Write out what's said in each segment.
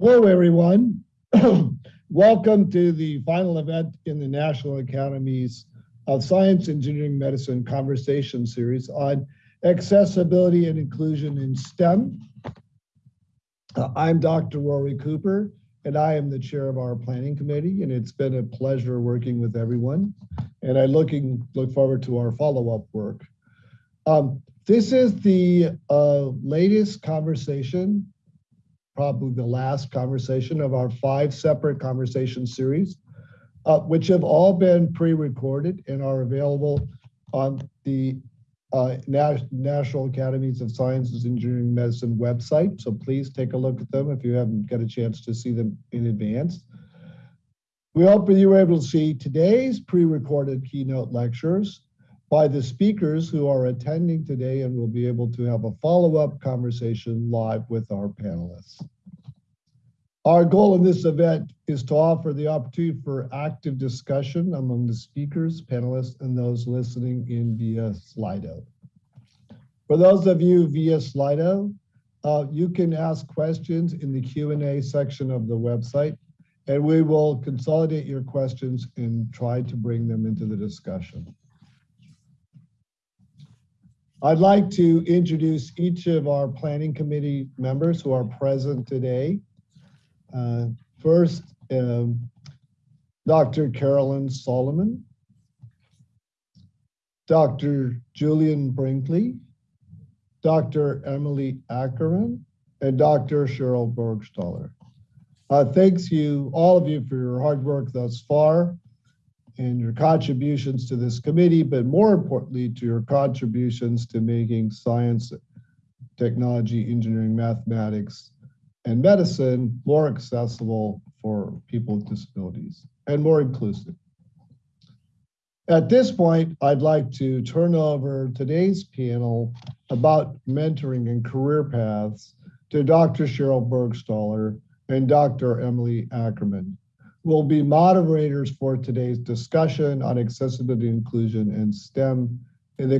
Hello, everyone. Welcome to the final event in the National Academies of Science, Engineering, Medicine Conversation Series on accessibility and inclusion in STEM. Uh, I'm Dr. Rory Cooper, and I am the chair of our planning committee, and it's been a pleasure working with everyone. And I looking look forward to our follow-up work. Um, this is the uh, latest conversation probably the last conversation of our five separate conversation series, uh, which have all been pre-recorded and are available on the uh, National Academies of Sciences, Engineering, Medicine website. So please take a look at them if you haven't got a chance to see them in advance. We hope that you were able to see today's pre-recorded keynote lectures by the speakers who are attending today and will be able to have a follow-up conversation live with our panelists. Our goal in this event is to offer the opportunity for active discussion among the speakers, panelists, and those listening in via Slido. For those of you via Slido, uh, you can ask questions in the Q&A section of the website, and we will consolidate your questions and try to bring them into the discussion. I'd like to introduce each of our planning committee members who are present today. Uh, first, um, Dr. Carolyn Solomon, Dr. Julian Brinkley, Dr. Emily Ackerman, and Dr. Cheryl Burgstahler. Uh, thanks you, all of you, for your hard work thus far and your contributions to this committee, but more importantly, to your contributions to making science, technology, engineering, mathematics, and medicine more accessible for people with disabilities and more inclusive. At this point, I'd like to turn over today's panel about mentoring and career paths to Dr. Cheryl Burgstahler and Dr. Emily Ackerman will be moderators for today's discussion on accessibility inclusion and STEM in the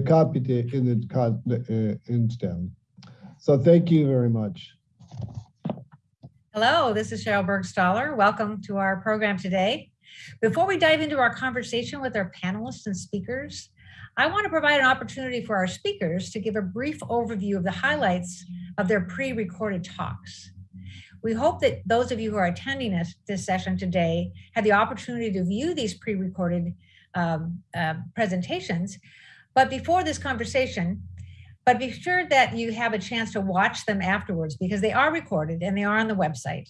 in the in STEM. So thank you very much. Hello, this is Cheryl Burgstahler. Welcome to our program today. Before we dive into our conversation with our panelists and speakers, I want to provide an opportunity for our speakers to give a brief overview of the highlights of their pre-recorded talks. We hope that those of you who are attending this, this session today had the opportunity to view these pre-recorded um, uh, presentations. But before this conversation, but be sure that you have a chance to watch them afterwards because they are recorded and they are on the website.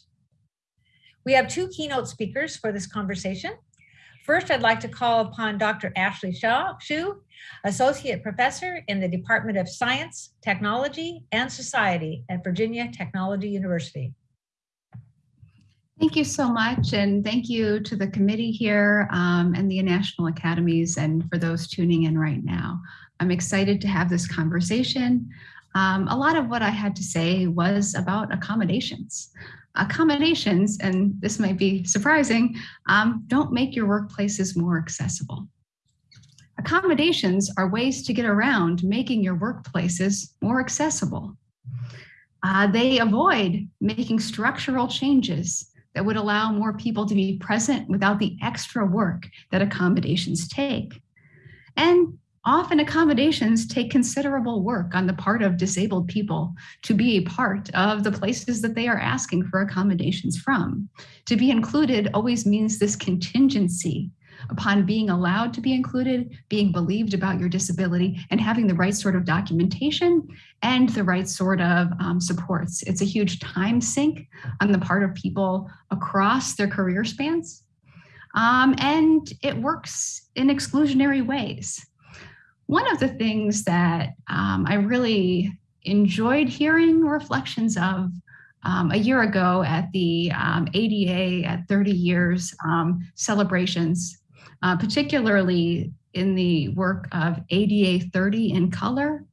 We have two keynote speakers for this conversation. First, I'd like to call upon Dr. Ashley Shaw, Shew, Associate Professor in the Department of Science, Technology, and Society at Virginia Technology University. Thank you so much. And thank you to the committee here um, and the National Academies and for those tuning in right now. I'm excited to have this conversation. Um, a lot of what I had to say was about accommodations. Accommodations, and this might be surprising, um, don't make your workplaces more accessible. Accommodations are ways to get around making your workplaces more accessible. Uh, they avoid making structural changes that would allow more people to be present without the extra work that accommodations take. And often accommodations take considerable work on the part of disabled people to be a part of the places that they are asking for accommodations from. To be included always means this contingency upon being allowed to be included, being believed about your disability, and having the right sort of documentation and the right sort of um, supports. It's a huge time sink on the part of people across their career spans. Um, and it works in exclusionary ways. One of the things that um, I really enjoyed hearing reflections of um, a year ago at the um, ADA at 30 years um, celebrations uh, particularly in the work of ADA 30 in color,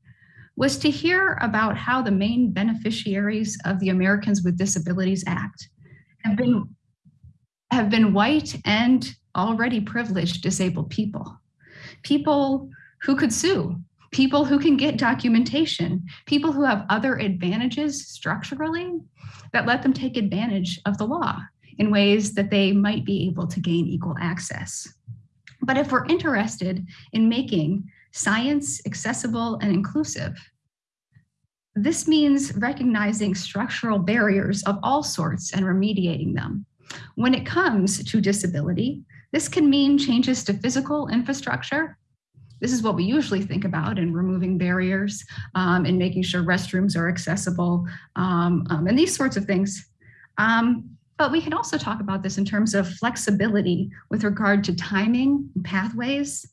was to hear about how the main beneficiaries of the Americans with Disabilities Act have been, have been white and already privileged disabled people. People who could sue, people who can get documentation, people who have other advantages structurally that let them take advantage of the law in ways that they might be able to gain equal access. But if we're interested in making science accessible and inclusive, this means recognizing structural barriers of all sorts and remediating them. When it comes to disability, this can mean changes to physical infrastructure. This is what we usually think about in removing barriers um, and making sure restrooms are accessible um, um, and these sorts of things. Um, but we can also talk about this in terms of flexibility with regard to timing and pathways,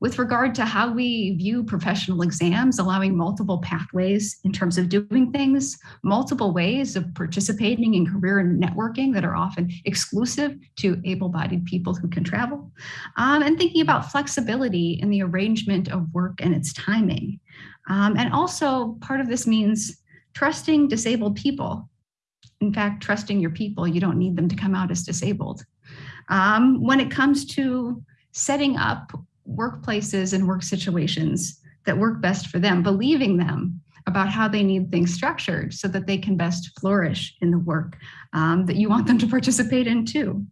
with regard to how we view professional exams, allowing multiple pathways in terms of doing things, multiple ways of participating in career and networking that are often exclusive to able-bodied people who can travel, um, and thinking about flexibility in the arrangement of work and its timing. Um, and also part of this means trusting disabled people. In fact, trusting your people, you don't need them to come out as disabled. Um, when it comes to setting up workplaces and work situations that work best for them, believing them about how they need things structured so that they can best flourish in the work um, that you want them to participate in too.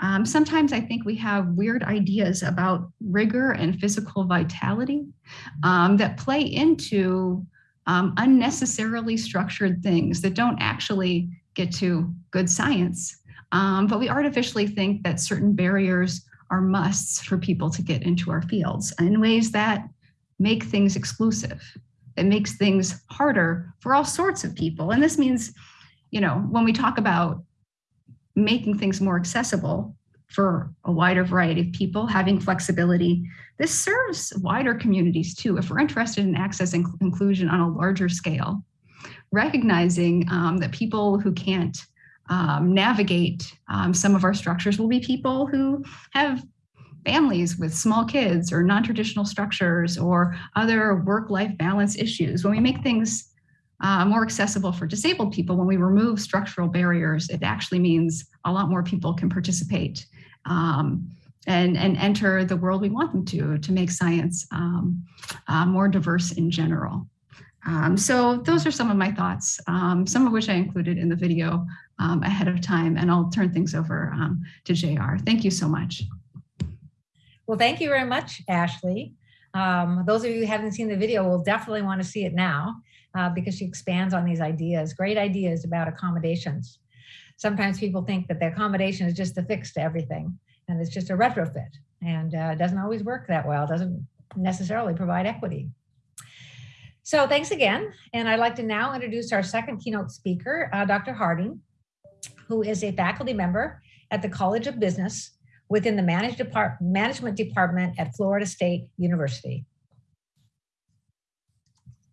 Um, sometimes I think we have weird ideas about rigor and physical vitality um, that play into um, unnecessarily structured things that don't actually get to good science. Um, but we artificially think that certain barriers are musts for people to get into our fields in ways that make things exclusive. It makes things harder for all sorts of people. And this means, you know, when we talk about making things more accessible for a wider variety of people, having flexibility, this serves wider communities too. If we're interested in access and inclusion on a larger scale, recognizing um, that people who can't um, navigate um, some of our structures will be people who have families with small kids or non-traditional structures or other work-life balance issues. When we make things uh, more accessible for disabled people, when we remove structural barriers, it actually means a lot more people can participate um, and, and enter the world we want them to, to make science um, uh, more diverse in general. Um, so those are some of my thoughts, um, some of which I included in the video um, ahead of time, and I'll turn things over um, to JR. Thank you so much. Well, thank you very much, Ashley. Um, those of you who haven't seen the video will definitely want to see it now uh, because she expands on these ideas, great ideas about accommodations. Sometimes people think that the accommodation is just a fix to everything and it's just a retrofit and uh, doesn't always work that well, doesn't necessarily provide equity. So thanks again. And I'd like to now introduce our second keynote speaker, uh, Dr. Harding, who is a faculty member at the College of Business within the manage depart management department at Florida State University.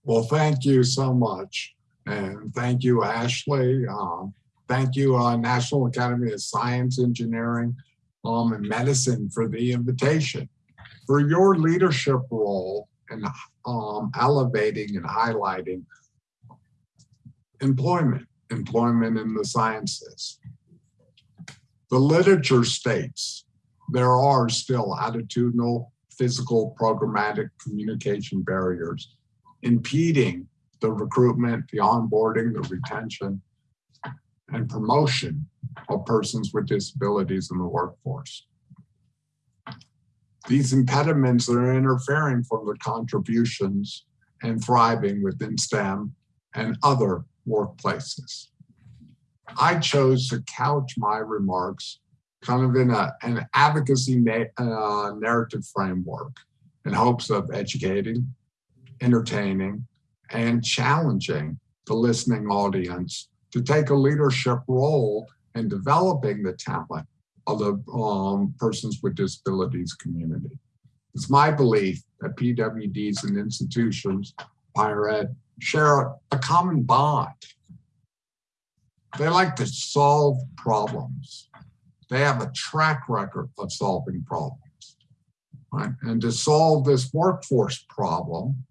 Well, thank you so much. And thank you, Ashley. Um, thank you, uh, National Academy of Science, Engineering, um, and Medicine for the invitation. For your leadership role in um, elevating and highlighting employment, employment in the sciences. The literature states there are still attitudinal, physical, programmatic communication barriers impeding the recruitment, the onboarding, the retention, and promotion of persons with disabilities in the workforce. These impediments are interfering from the contributions and thriving within STEM and other workplaces. I chose to couch my remarks kind of in a, an advocacy na uh, narrative framework in hopes of educating, entertaining, and challenging the listening audience to take a leadership role in developing the talent of the um, persons with disabilities community. It's my belief that PWDs and institutions, higher ed, share a common bond. They like to solve problems. They have a track record of solving problems. Right? And to solve this workforce problem,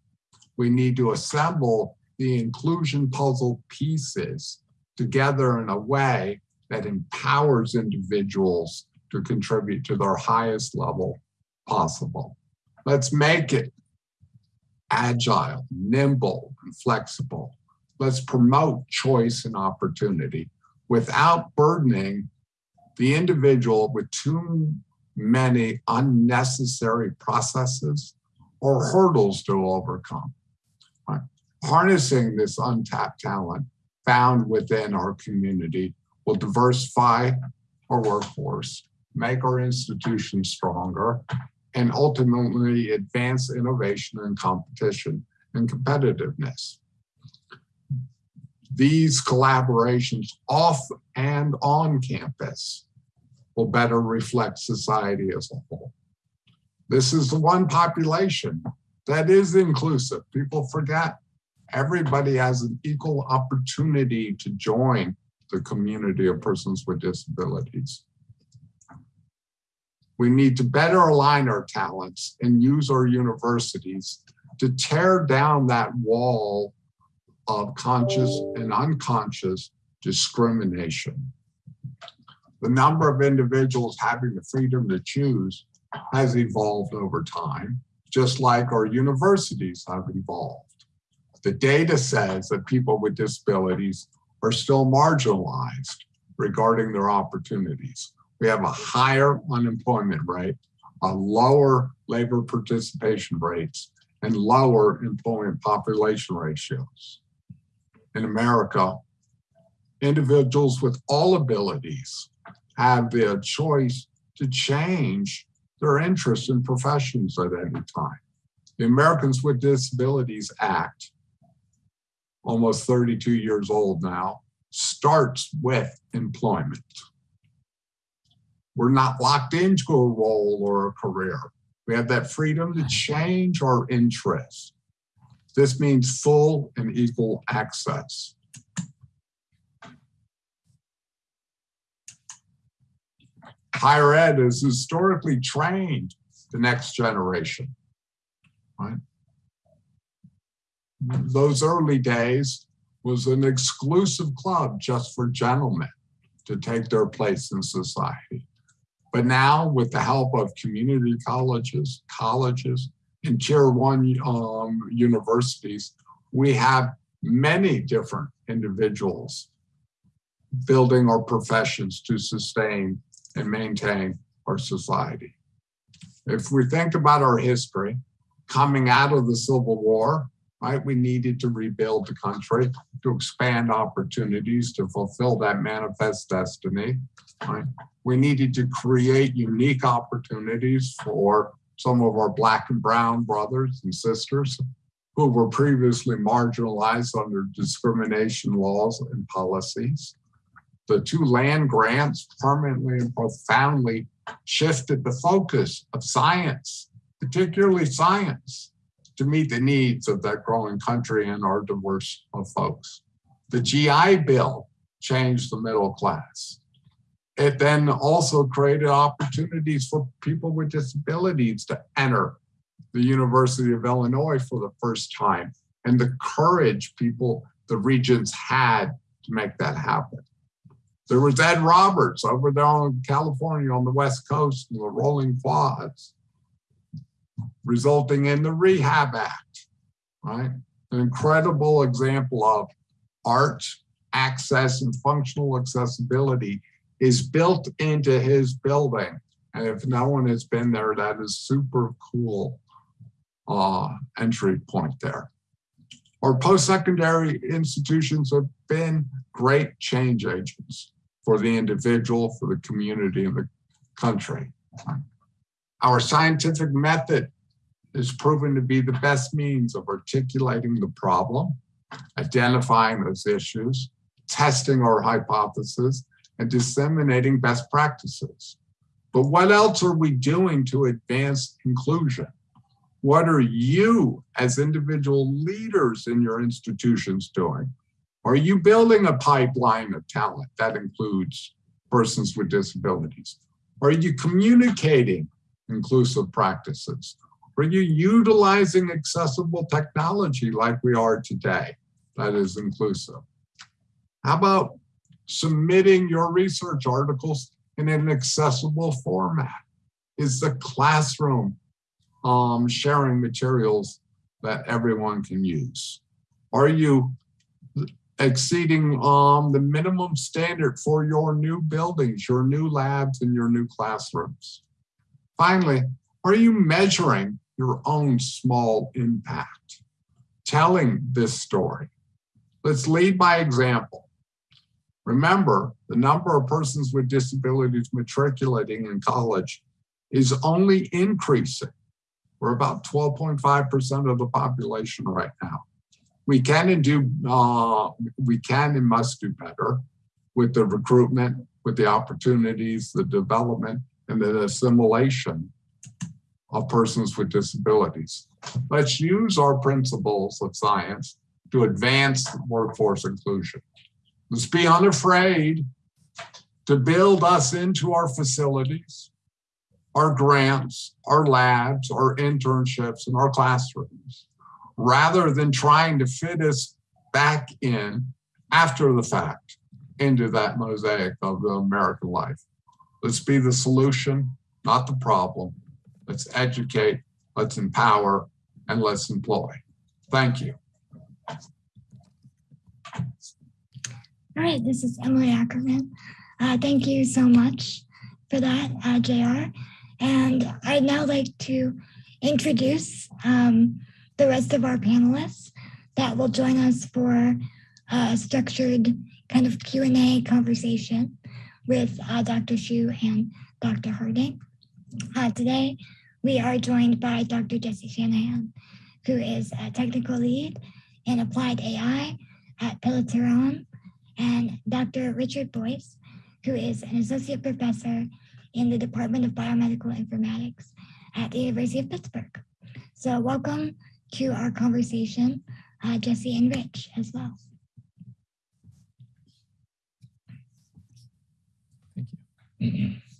we need to assemble the inclusion puzzle pieces together in a way that empowers individuals to contribute to their highest level possible. Let's make it agile, nimble, and flexible. Let's promote choice and opportunity without burdening the individual with too many unnecessary processes or hurdles to overcome. Harnessing this untapped talent found within our community will diversify our workforce, make our institutions stronger, and ultimately advance innovation and competition and competitiveness. These collaborations off and on campus will better reflect society as a whole. This is the one population that is inclusive. People forget everybody has an equal opportunity to join the community of persons with disabilities. We need to better align our talents and use our universities to tear down that wall of conscious and unconscious discrimination. The number of individuals having the freedom to choose has evolved over time, just like our universities have evolved. The data says that people with disabilities are still marginalized regarding their opportunities. We have a higher unemployment rate, a lower labor participation rates, and lower employment population ratios. In America, individuals with all abilities have the choice to change their interests and professions at any time. The Americans with Disabilities Act, almost 32 years old now, starts with employment. We're not locked into a role or a career. We have that freedom to change our interests. This means full and equal access. Higher ed has historically trained the next generation. Right? Those early days was an exclusive club just for gentlemen to take their place in society. But now, with the help of community colleges, colleges, and tier one um, universities, we have many different individuals building our professions to sustain and maintain our society. If we think about our history, coming out of the Civil War, right, we needed to rebuild the country, to expand opportunities, to fulfill that manifest destiny, right? We needed to create unique opportunities for some of our black and brown brothers and sisters who were previously marginalized under discrimination laws and policies the two land grants permanently and profoundly shifted the focus of science, particularly science, to meet the needs of that growing country and our diverse of folks. The GI Bill changed the middle class. It then also created opportunities for people with disabilities to enter the University of Illinois for the first time and the courage people, the regents had to make that happen. There was Ed Roberts over there in California on the West Coast in the Rolling Quads, resulting in the Rehab Act, right? An incredible example of art, access, and functional accessibility is built into his building. And if no one has been there, that is super cool uh, entry point there. Our post-secondary institutions have been great change agents for the individual, for the community, and the country. Our scientific method is proven to be the best means of articulating the problem, identifying those issues, testing our hypothesis, and disseminating best practices. But what else are we doing to advance inclusion? What are you as individual leaders in your institutions doing are you building a pipeline of talent that includes persons with disabilities? Are you communicating inclusive practices? Are you utilizing accessible technology like we are today that is inclusive? How about submitting your research articles in an accessible format? Is the classroom um, sharing materials that everyone can use? Are you exceeding um, the minimum standard for your new buildings, your new labs, and your new classrooms? Finally, are you measuring your own small impact? Telling this story. Let's lead by example. Remember, the number of persons with disabilities matriculating in college is only increasing. We're about 12.5% of the population right now. We can and do, uh, we can and must do better with the recruitment, with the opportunities, the development, and the assimilation of persons with disabilities. Let's use our principles of science to advance workforce inclusion. Let's be unafraid to build us into our facilities, our grants, our labs, our internships, and our classrooms, rather than trying to fit us back in after the fact into that mosaic of the American life. Let's be the solution, not the problem. Let's educate, let's empower, and let's employ. Thank you. All right, this is Emily Ackerman. Uh, thank you so much for that, uh, JR. And I'd now like to introduce um, the rest of our panelists that will join us for a structured kind of Q&A conversation with uh, Dr. Shew and Dr. Harding. Uh, today, we are joined by Dr. Jesse Shanahan, who is a technical lead in applied AI at Peloton and Dr. Richard Boyce, who is an associate professor in the Department of Biomedical Informatics at the University of Pittsburgh. So welcome to our conversation, uh, Jesse and Rich as well. Thank you.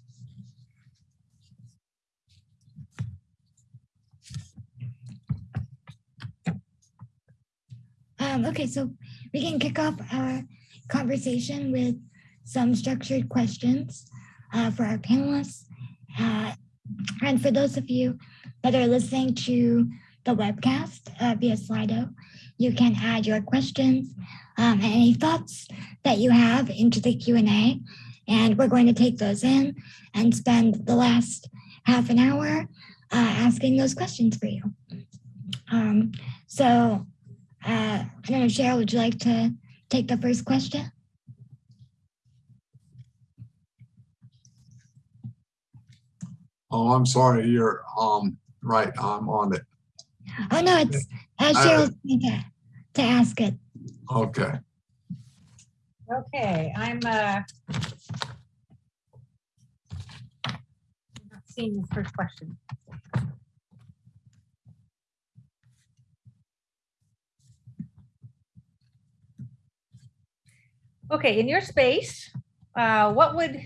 Um, okay, so we can kick off our conversation with some structured questions uh, for our panelists. Uh, and for those of you that are listening to the webcast uh, via Slido, you can add your questions um, and any thoughts that you have into the Q&A. And we're going to take those in and spend the last half an hour uh, asking those questions for you. Um, so uh, I don't know, Cheryl, would you like to take the first question? Oh, I'm sorry, you're um right, I'm on it. Oh, no, it's uh, Cheryl's going to, to ask it. Okay. Okay, I'm uh not seeing the first question. Okay, in your space, uh, what would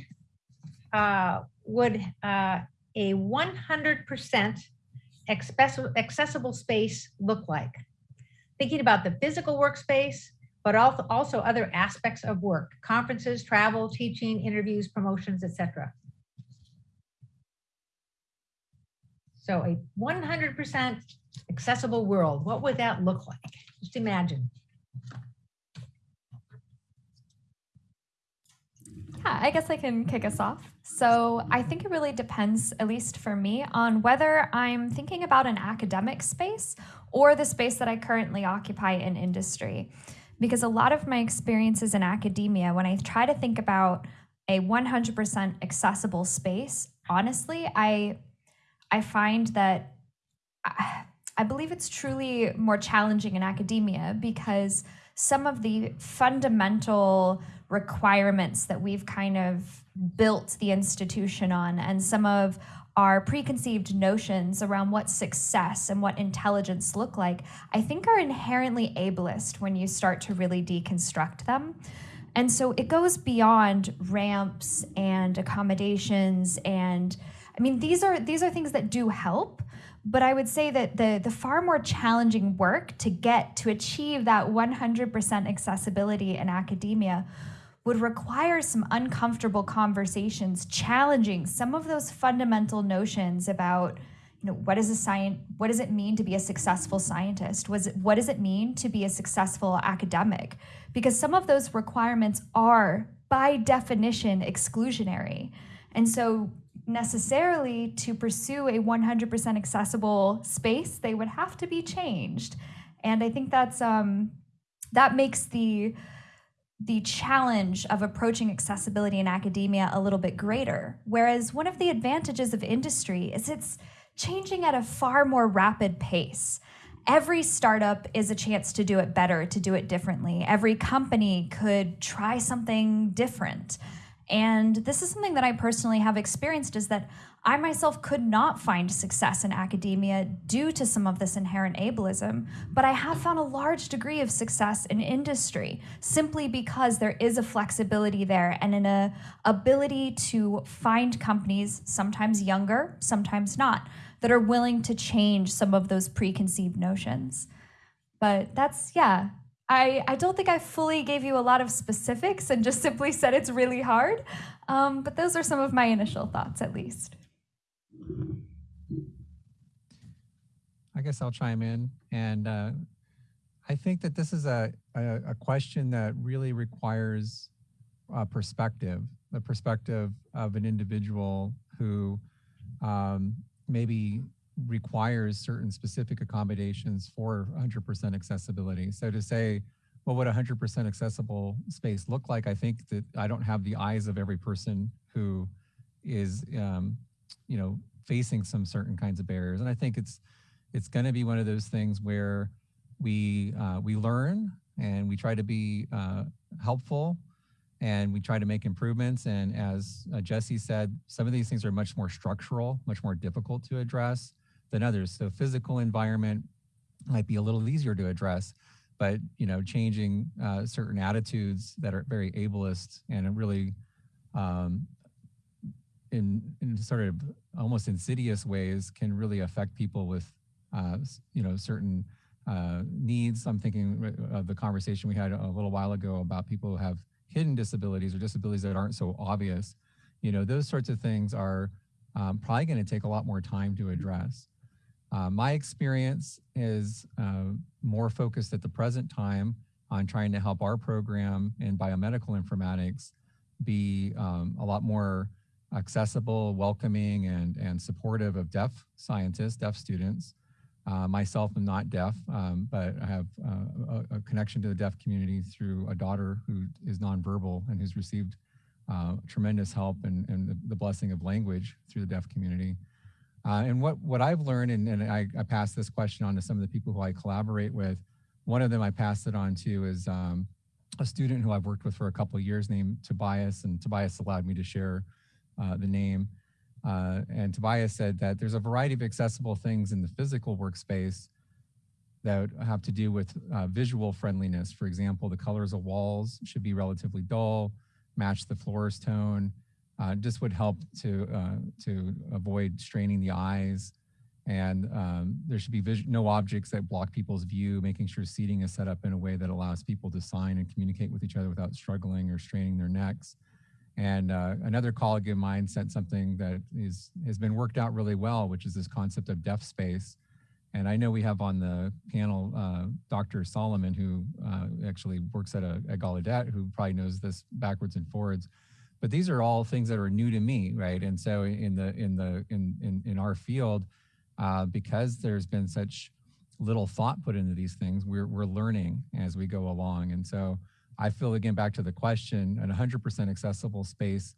uh, would uh, a 100% accessible space look like? Thinking about the physical workspace, but also also other aspects of work, conferences, travel, teaching, interviews, promotions, etc. So a 100% accessible world, what would that look like? Just imagine. Yeah, I guess I can kick us off. So I think it really depends, at least for me, on whether I'm thinking about an academic space or the space that I currently occupy in industry. Because a lot of my experiences in academia, when I try to think about a 100% accessible space, honestly, I I find that I, I believe it's truly more challenging in academia because some of the fundamental requirements that we've kind of built the institution on and some of our preconceived notions around what success and what intelligence look like, I think are inherently ableist when you start to really deconstruct them. And so it goes beyond ramps and accommodations and I mean these are these are things that do help, but I would say that the the far more challenging work to get to achieve that 100% accessibility in academia would require some uncomfortable conversations challenging some of those fundamental notions about you know, what is a science, what does it mean to be a successful scientist? Was it, what does it mean to be a successful academic? Because some of those requirements are by definition exclusionary. And so necessarily to pursue a 100% accessible space, they would have to be changed. And I think that's um, that makes the the challenge of approaching accessibility in academia a little bit greater. Whereas one of the advantages of industry is it's changing at a far more rapid pace. Every startup is a chance to do it better, to do it differently. Every company could try something different. And this is something that I personally have experienced is that I myself could not find success in academia due to some of this inherent ableism, but I have found a large degree of success in industry simply because there is a flexibility there and an ability to find companies, sometimes younger, sometimes not, that are willing to change some of those preconceived notions. But that's, yeah, I, I don't think I fully gave you a lot of specifics and just simply said it's really hard. Um, but those are some of my initial thoughts, at least. I guess I'll chime in. And uh, I think that this is a, a, a question that really requires uh, perspective, the perspective of an individual who um, maybe requires certain specific accommodations for 100% accessibility. So to say, what would 100% accessible space look like? I think that I don't have the eyes of every person who is, um, you know, facing some certain kinds of barriers. And I think it's it's going to be one of those things where we uh, we learn and we try to be uh, helpful and we try to make improvements. And as uh, Jesse said, some of these things are much more structural, much more difficult to address than others. So physical environment might be a little easier to address, but you know, changing uh, certain attitudes that are very ableist and really um, in, in sort of almost insidious ways can really affect people with, uh, you know, certain uh, needs. I'm thinking of the conversation we had a little while ago about people who have hidden disabilities or disabilities that aren't so obvious. You know, those sorts of things are um, probably going to take a lot more time to address. Uh, my experience is uh, more focused at the present time on trying to help our program in biomedical informatics be um, a lot more accessible, welcoming, and, and supportive of deaf scientists, deaf students. Uh, myself am not deaf, um, but I have uh, a, a, connection to the deaf community through a daughter who is nonverbal and who's received uh, tremendous help and, and the, the, blessing of language through the deaf community. Uh, and what, what I've learned, and, and I, I pass this question on to some of the people who I collaborate with, one of them I passed it on to is um, a student who I've worked with for a couple of years named Tobias, and Tobias allowed me to share uh, the name. Uh, and Tobias said that there's a variety of accessible things in the physical workspace that have to do with uh, visual friendliness. For example, the colors of walls should be relatively dull, match the floor's tone. Uh, just would help to uh, to avoid straining the eyes. And um, there should be no objects that block people's view, making sure seating is set up in a way that allows people to sign and communicate with each other without struggling or straining their necks. And uh, another colleague of mine sent something that is has been worked out really well, which is this concept of deaf space. And I know we have on the panel uh, Dr. Solomon, who uh, actually works at a at Gallaudet, who probably knows this backwards and forwards. But these are all things that are new to me, right? And so in the in the in in, in our field, uh, because there's been such little thought put into these things, we're we're learning as we go along. And so I feel again back to the question, an 100% accessible space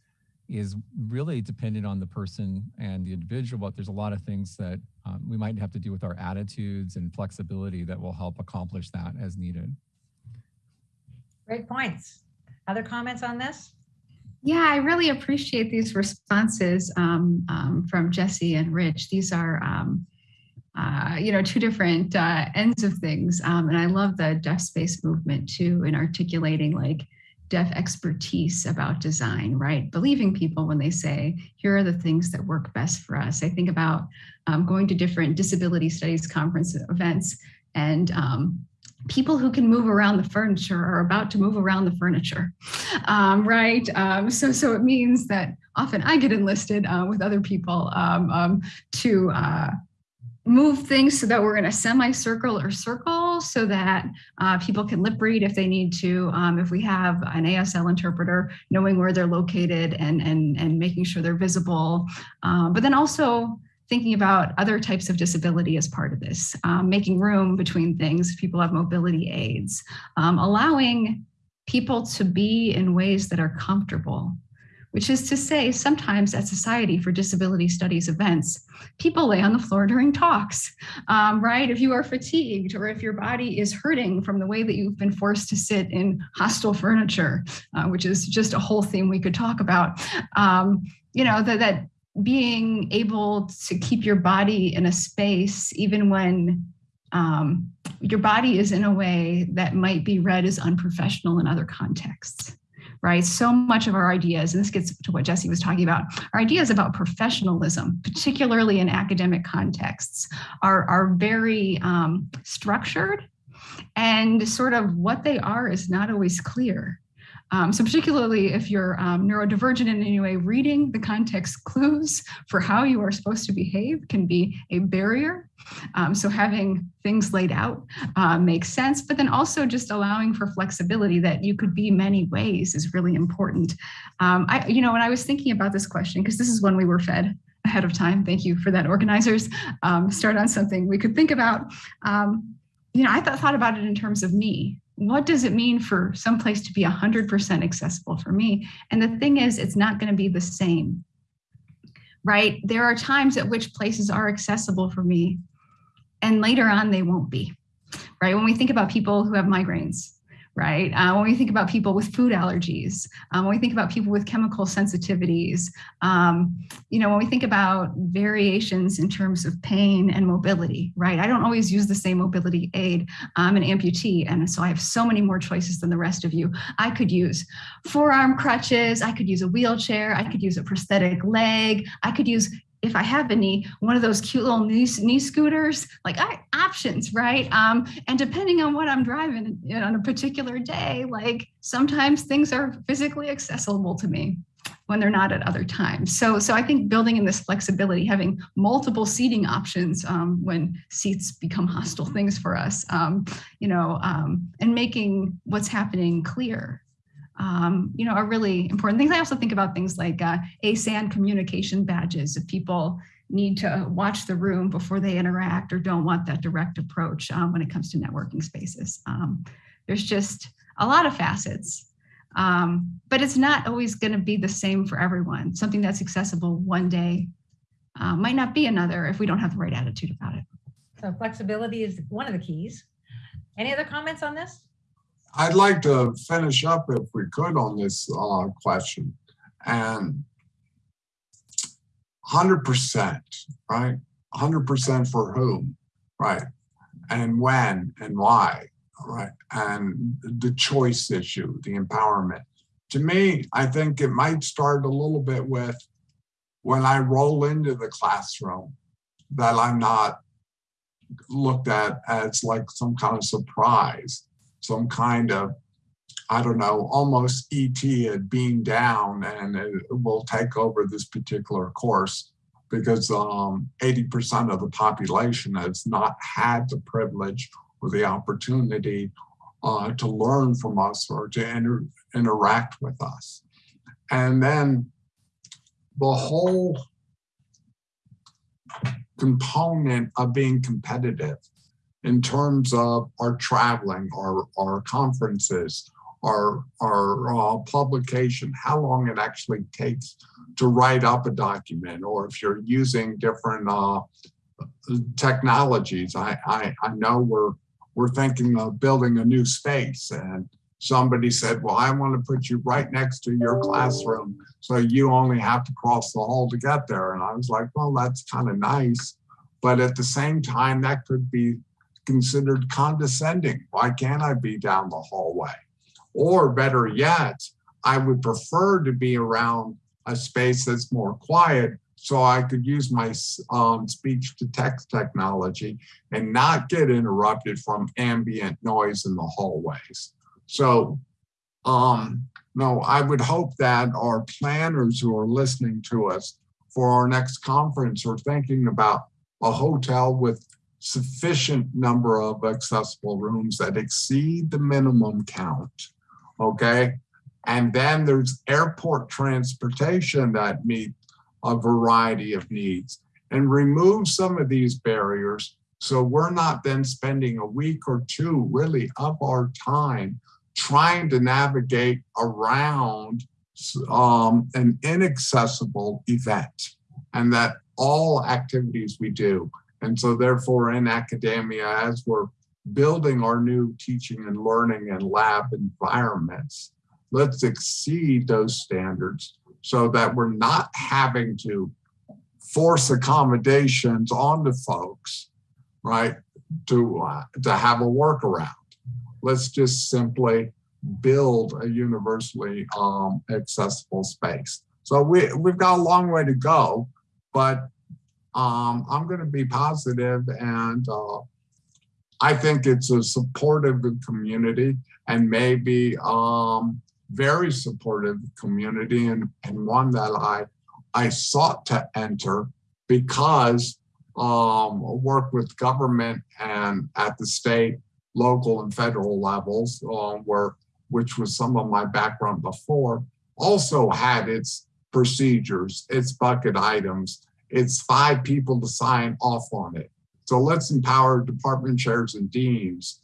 is really dependent on the person and the individual, but there's a lot of things that um, we might have to do with our attitudes and flexibility that will help accomplish that as needed. Great points. Other comments on this? Yeah, I really appreciate these responses um, um, from Jesse and Rich. These are um, uh, you know, two different uh, ends of things. Um, and I love the deaf space movement too in articulating like deaf expertise about design, right? Believing people when they say, here are the things that work best for us. I think about um, going to different disability studies conference events and um, people who can move around the furniture are about to move around the furniture, um, right? Um, so, so it means that often I get enlisted uh, with other people um, um, to uh, move things so that we're in a semicircle or circle so that uh, people can lip read if they need to. Um, if we have an ASL interpreter, knowing where they're located and, and, and making sure they're visible. Um, but then also thinking about other types of disability as part of this, um, making room between things, people have mobility aids, um, allowing people to be in ways that are comfortable which is to say sometimes at Society for Disability Studies events, people lay on the floor during talks, um, right? If you are fatigued or if your body is hurting from the way that you've been forced to sit in hostile furniture, uh, which is just a whole theme we could talk about, um, you know, that, that being able to keep your body in a space even when um, your body is in a way that might be read as unprofessional in other contexts right? So much of our ideas, and this gets to what Jesse was talking about, our ideas about professionalism, particularly in academic contexts, are, are very um, structured and sort of what they are is not always clear. Um, so particularly if you're um, neurodivergent in any way, reading the context clues for how you are supposed to behave can be a barrier. Um, so having things laid out uh, makes sense, but then also just allowing for flexibility that you could be many ways is really important. Um, I, you know, when I was thinking about this question, because this is one we were fed ahead of time, thank you for that, organizers, um, start on something we could think about. Um, you know, I thought, thought about it in terms of me, what does it mean for some place to be 100% accessible for me? And the thing is, it's not going to be the same, right? There are times at which places are accessible for me, and later on, they won't be, right? When we think about people who have migraines, right? Uh, when we think about people with food allergies, um, when we think about people with chemical sensitivities, um, you know, when we think about variations in terms of pain and mobility, right? I don't always use the same mobility aid. I'm an amputee, and so I have so many more choices than the rest of you. I could use forearm crutches, I could use a wheelchair, I could use a prosthetic leg, I could use if I have any, one of those cute little knee, knee scooters, like I, options, right? Um, and depending on what I'm driving on a particular day, like sometimes things are physically accessible to me when they're not at other times. So, so I think building in this flexibility, having multiple seating options um, when seats become hostile things for us, um, you know, um, and making what's happening clear um, you know, are really important things. I also think about things like uh, ASAN communication badges. If people need to watch the room before they interact or don't want that direct approach um, when it comes to networking spaces. Um, there's just a lot of facets, um, but it's not always going to be the same for everyone. Something that's accessible one day uh, might not be another if we don't have the right attitude about it. So flexibility is one of the keys. Any other comments on this? I'd like to finish up if we could on this uh, question. And 100%, right? 100% for whom, right? And when and why, right? And the choice issue, the empowerment. To me, I think it might start a little bit with when I roll into the classroom, that I'm not looked at as like some kind of surprise some kind of, I don't know, almost ET had beamed down and it will take over this particular course because 80% um, of the population has not had the privilege or the opportunity uh, to learn from us or to inter interact with us. And then the whole component of being competitive in terms of our traveling, our, our conferences, our, our uh, publication, how long it actually takes to write up a document, or if you're using different uh, technologies. I, I, I know we're, we're thinking of building a new space and somebody said, well, I want to put you right next to your classroom. So you only have to cross the hall to get there. And I was like, well, that's kind of nice. But at the same time, that could be considered condescending. Why can't I be down the hallway? Or better yet, I would prefer to be around a space that's more quiet so I could use my um, speech to text technology and not get interrupted from ambient noise in the hallways. So, um, no, I would hope that our planners who are listening to us for our next conference are thinking about a hotel with sufficient number of accessible rooms that exceed the minimum count. Okay. And then there's airport transportation that meet a variety of needs and remove some of these barriers so we're not then spending a week or two really of our time trying to navigate around um, an inaccessible event and that all activities we do. And so therefore in academia, as we're building our new teaching and learning and lab environments, let's exceed those standards so that we're not having to force accommodations onto folks, right, to, uh, to have a workaround. Let's just simply build a universally um, accessible space. So we, we've got a long way to go, but um, I'm going to be positive and uh, I think it's a supportive community and maybe um, very supportive community and, and one that I, I sought to enter because um, work with government and at the state, local and federal levels uh, where, which was some of my background before, also had its procedures, its bucket items, it's five people to sign off on it. So let's empower department chairs and deans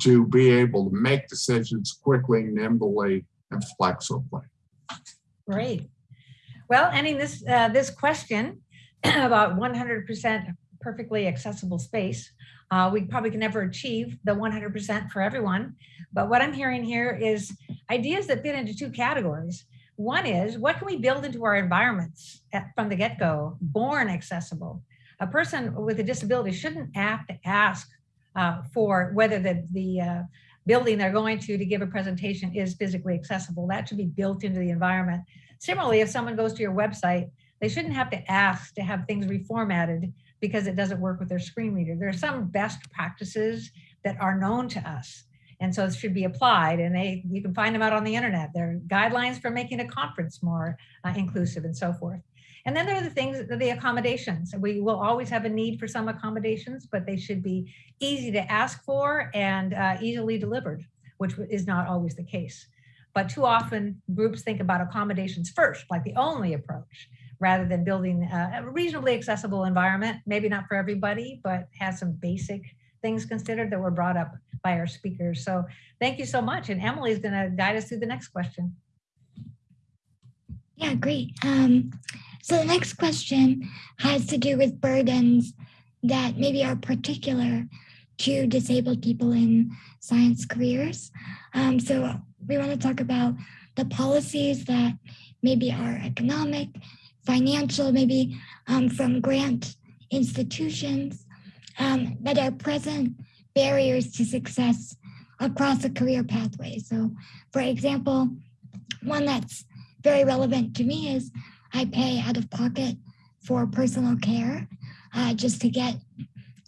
to be able to make decisions quickly, nimbly, and flexibly. Great. Well, ending this, uh, this question about 100% perfectly accessible space, uh, we probably can never achieve the 100% for everyone. But what I'm hearing here is ideas that fit into two categories. One is what can we build into our environments at, from the get-go, born accessible? A person with a disability shouldn't have to ask uh, for whether the, the uh, building they're going to to give a presentation is physically accessible. That should be built into the environment. Similarly, if someone goes to your website, they shouldn't have to ask to have things reformatted because it doesn't work with their screen reader. There are some best practices that are known to us. And so it should be applied and they you can find them out on the internet. There are guidelines for making a conference more uh, inclusive and so forth. And then there are the things, the accommodations. We will always have a need for some accommodations, but they should be easy to ask for and uh, easily delivered, which is not always the case. But too often groups think about accommodations first, like the only approach, rather than building a reasonably accessible environment, maybe not for everybody, but has some basic things considered that were brought up by our speakers. So thank you so much. And Emily is going to guide us through the next question. Yeah, great. Um, so the next question has to do with burdens that maybe are particular to disabled people in science careers. Um, so we want to talk about the policies that maybe are economic, financial, maybe um, from grant institutions um, that are present barriers to success across a career pathway. So for example, one that's very relevant to me is I pay out of pocket for personal care uh, just to get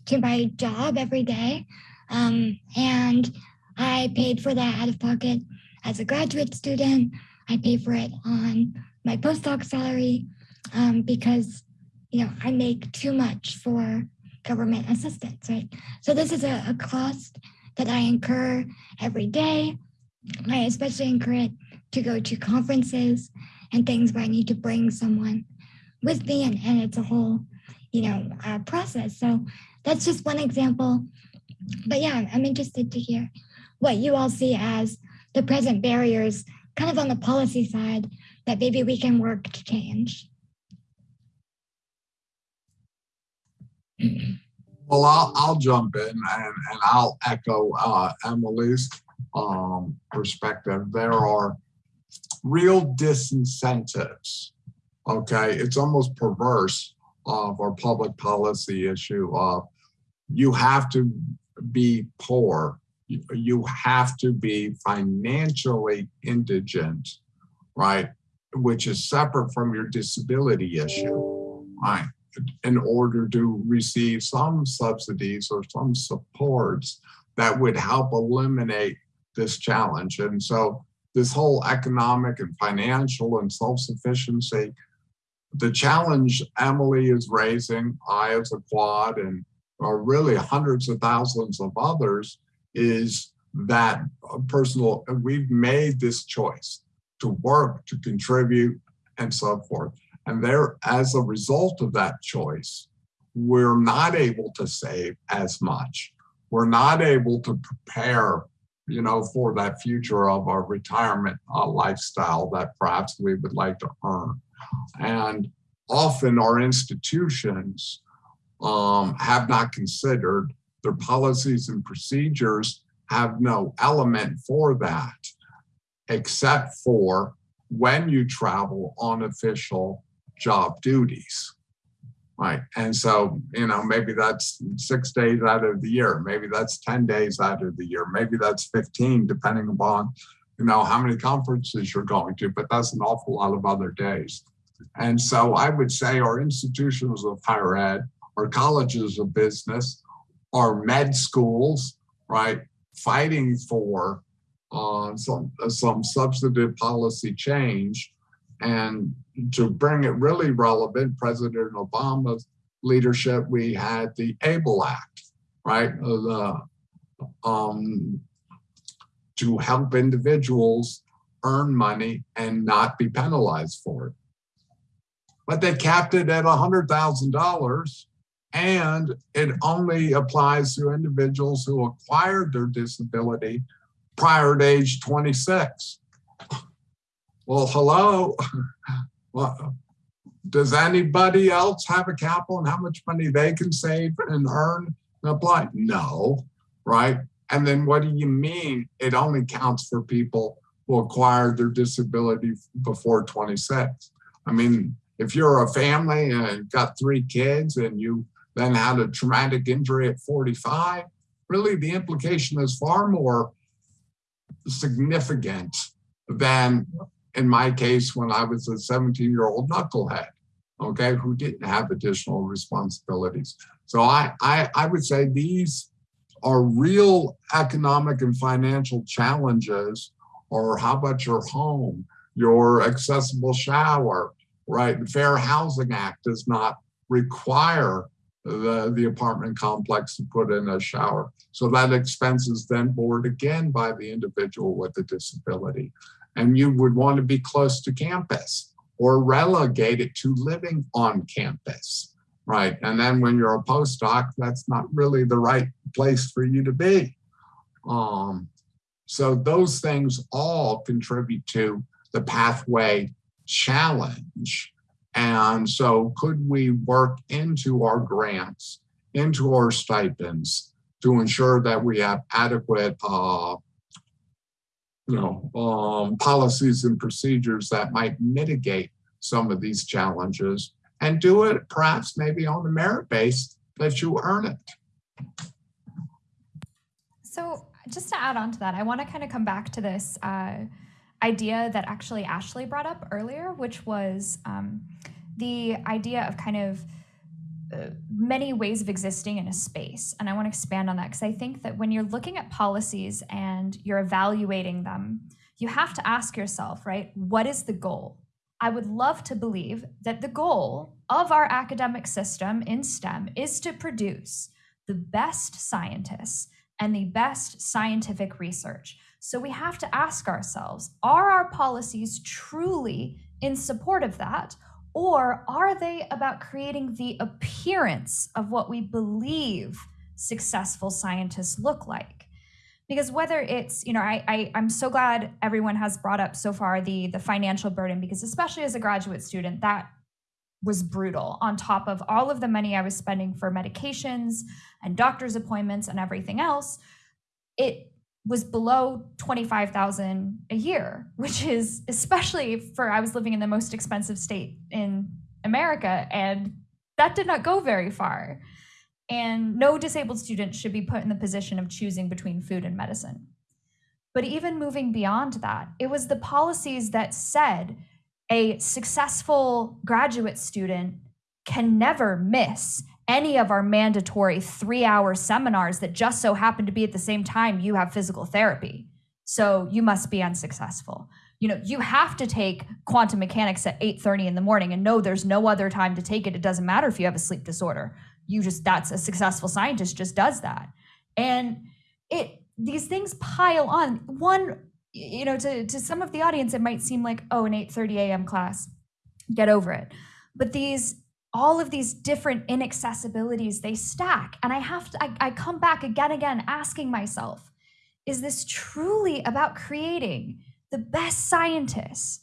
to my job every day. Um, and I paid for that out of pocket as a graduate student. I pay for it on my postdoc salary um, because, you know, I make too much for government assistance, right? So this is a, a cost that I incur every day. I especially incur it to go to conferences and things where I need to bring someone with me and, and it's a whole, you know, uh, process. So that's just one example. But yeah, I'm interested to hear what you all see as the present barriers kind of on the policy side that maybe we can work to change. Well, I'll, I'll jump in and, and I'll echo uh, Emily's um, perspective. There are real disincentives. Okay, it's almost perverse of our public policy issue of you have to be poor, you have to be financially indigent, right? Which is separate from your disability issue, right? In order to receive some subsidies or some supports that would help eliminate this challenge. And so this whole economic and financial and self-sufficiency the challenge Emily is raising, I as a quad, and are really hundreds of thousands of others, is that personal, we've made this choice to work, to contribute, and so forth. And there, as a result of that choice, we're not able to save as much. We're not able to prepare, you know, for that future of our retirement uh, lifestyle that perhaps we would like to earn. And often our institutions um, have not considered their policies and procedures have no element for that, except for when you travel on official job duties. Right. And so, you know, maybe that's six days out of the year. Maybe that's 10 days out of the year. Maybe that's 15, depending upon, you know, how many conferences you're going to, but that's an awful lot of other days. And so I would say our institutions of higher ed, our colleges of business, our med schools, right, fighting for uh, some, some substantive policy change and to bring it really relevant, President Obama's leadership, we had the ABLE Act, right? The, um, to help individuals earn money and not be penalized for it. But they capped it at $100,000 and it only applies to individuals who acquired their disability prior to age 26. Well, hello. Well, does anybody else have a capital and how much money they can save and earn and apply? No, right? And then what do you mean it only counts for people who acquired their disability before 26? I mean, if you're a family and got three kids and you then had a traumatic injury at 45, really the implication is far more significant than in my case when I was a 17 year old knucklehead, okay, who didn't have additional responsibilities. So I, I, I would say these are real economic and financial challenges or how about your home, your accessible shower, right? The Fair Housing Act does not require the, the apartment complex to put in a shower. So that expense is then borne again by the individual with the disability and you would want to be close to campus or relegated to living on campus, right? And then when you're a postdoc, that's not really the right place for you to be. Um, so those things all contribute to the pathway challenge. And so could we work into our grants, into our stipends to ensure that we have adequate uh, you know, um, policies and procedures that might mitigate some of these challenges and do it perhaps maybe on the merit base that you earn it. So just to add on to that, I want to kind of come back to this uh, idea that actually Ashley brought up earlier, which was um, the idea of kind of many ways of existing in a space. And I want to expand on that because I think that when you're looking at policies and you're evaluating them, you have to ask yourself, right, what is the goal? I would love to believe that the goal of our academic system in STEM is to produce the best scientists and the best scientific research. So we have to ask ourselves are our policies truly in support of that? Or are they about creating the appearance of what we believe successful scientists look like? Because whether it's, you know, I, I I'm so glad everyone has brought up so far the the financial burden because especially as a graduate student, that was brutal on top of all of the money I was spending for medications and doctor's appointments and everything else. It was below 25,000 a year, which is especially for I was living in the most expensive state in America and that did not go very far. And no disabled student should be put in the position of choosing between food and medicine. But even moving beyond that, it was the policies that said a successful graduate student can never miss any of our mandatory three hour seminars that just so happen to be at the same time you have physical therapy. So you must be unsuccessful. you know, you have to take quantum mechanics at 8:30 in the morning and no there's no other time to take it. It doesn't matter if you have a sleep disorder. You just that's a successful scientist just does that. And it these things pile on. One you know, to, to some of the audience, it might seem like, oh, an 8:30 a.m. class, get over it. But these all of these different inaccessibilities they stack. And i have to I, I, come back again again asking myself is this truly about creating the best scientists?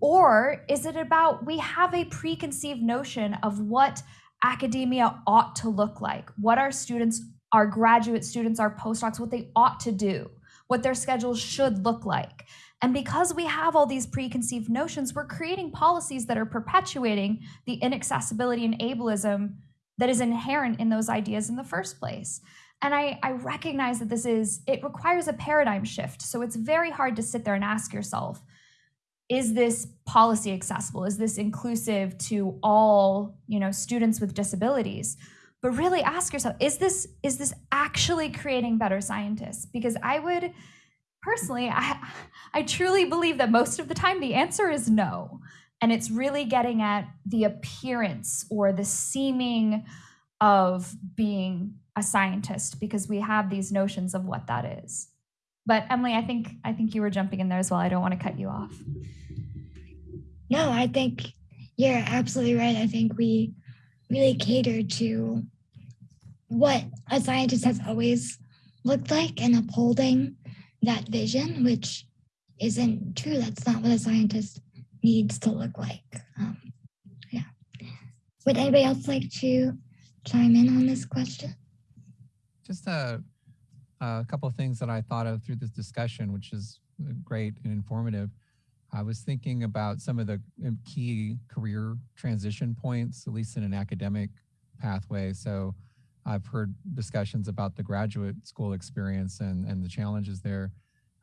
Or is it about we have a preconceived notion of what academia ought to look like what our students our graduate students our postdocs what they ought to do what their schedules should look like and because we have all these preconceived notions, we're creating policies that are perpetuating the inaccessibility and ableism that is inherent in those ideas in the first place. And I, I, recognize that this is, it requires a paradigm shift. So it's very hard to sit there and ask yourself, is this policy accessible? Is this inclusive to all, you know, students with disabilities? But really ask yourself, is this, is this actually creating better scientists? Because I would personally, I, I truly believe that most of the time the answer is no. And it's really getting at the appearance or the seeming of being a scientist because we have these notions of what that is. But Emily, I think I think you were jumping in there as well. I don't want to cut you off. No, I think you're absolutely right. I think we really cater to what a scientist has always looked like and upholding that vision, which isn't true. That's not what a scientist needs to look like. Um, yeah. Would anybody else like to chime in on this question? Just a, a couple of things that I thought of through this discussion, which is great and informative. I was thinking about some of the key career transition points, at least in an academic pathway. So I've heard discussions about the graduate school experience and, and the challenges there.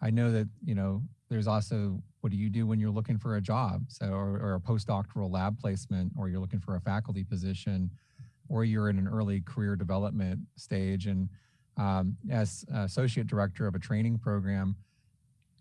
I know that, you know, there's also what do you do when you're looking for a job? So, or, or a postdoctoral lab placement, or you're looking for a faculty position, or you're in an early career development stage. And um, as associate director of a training program,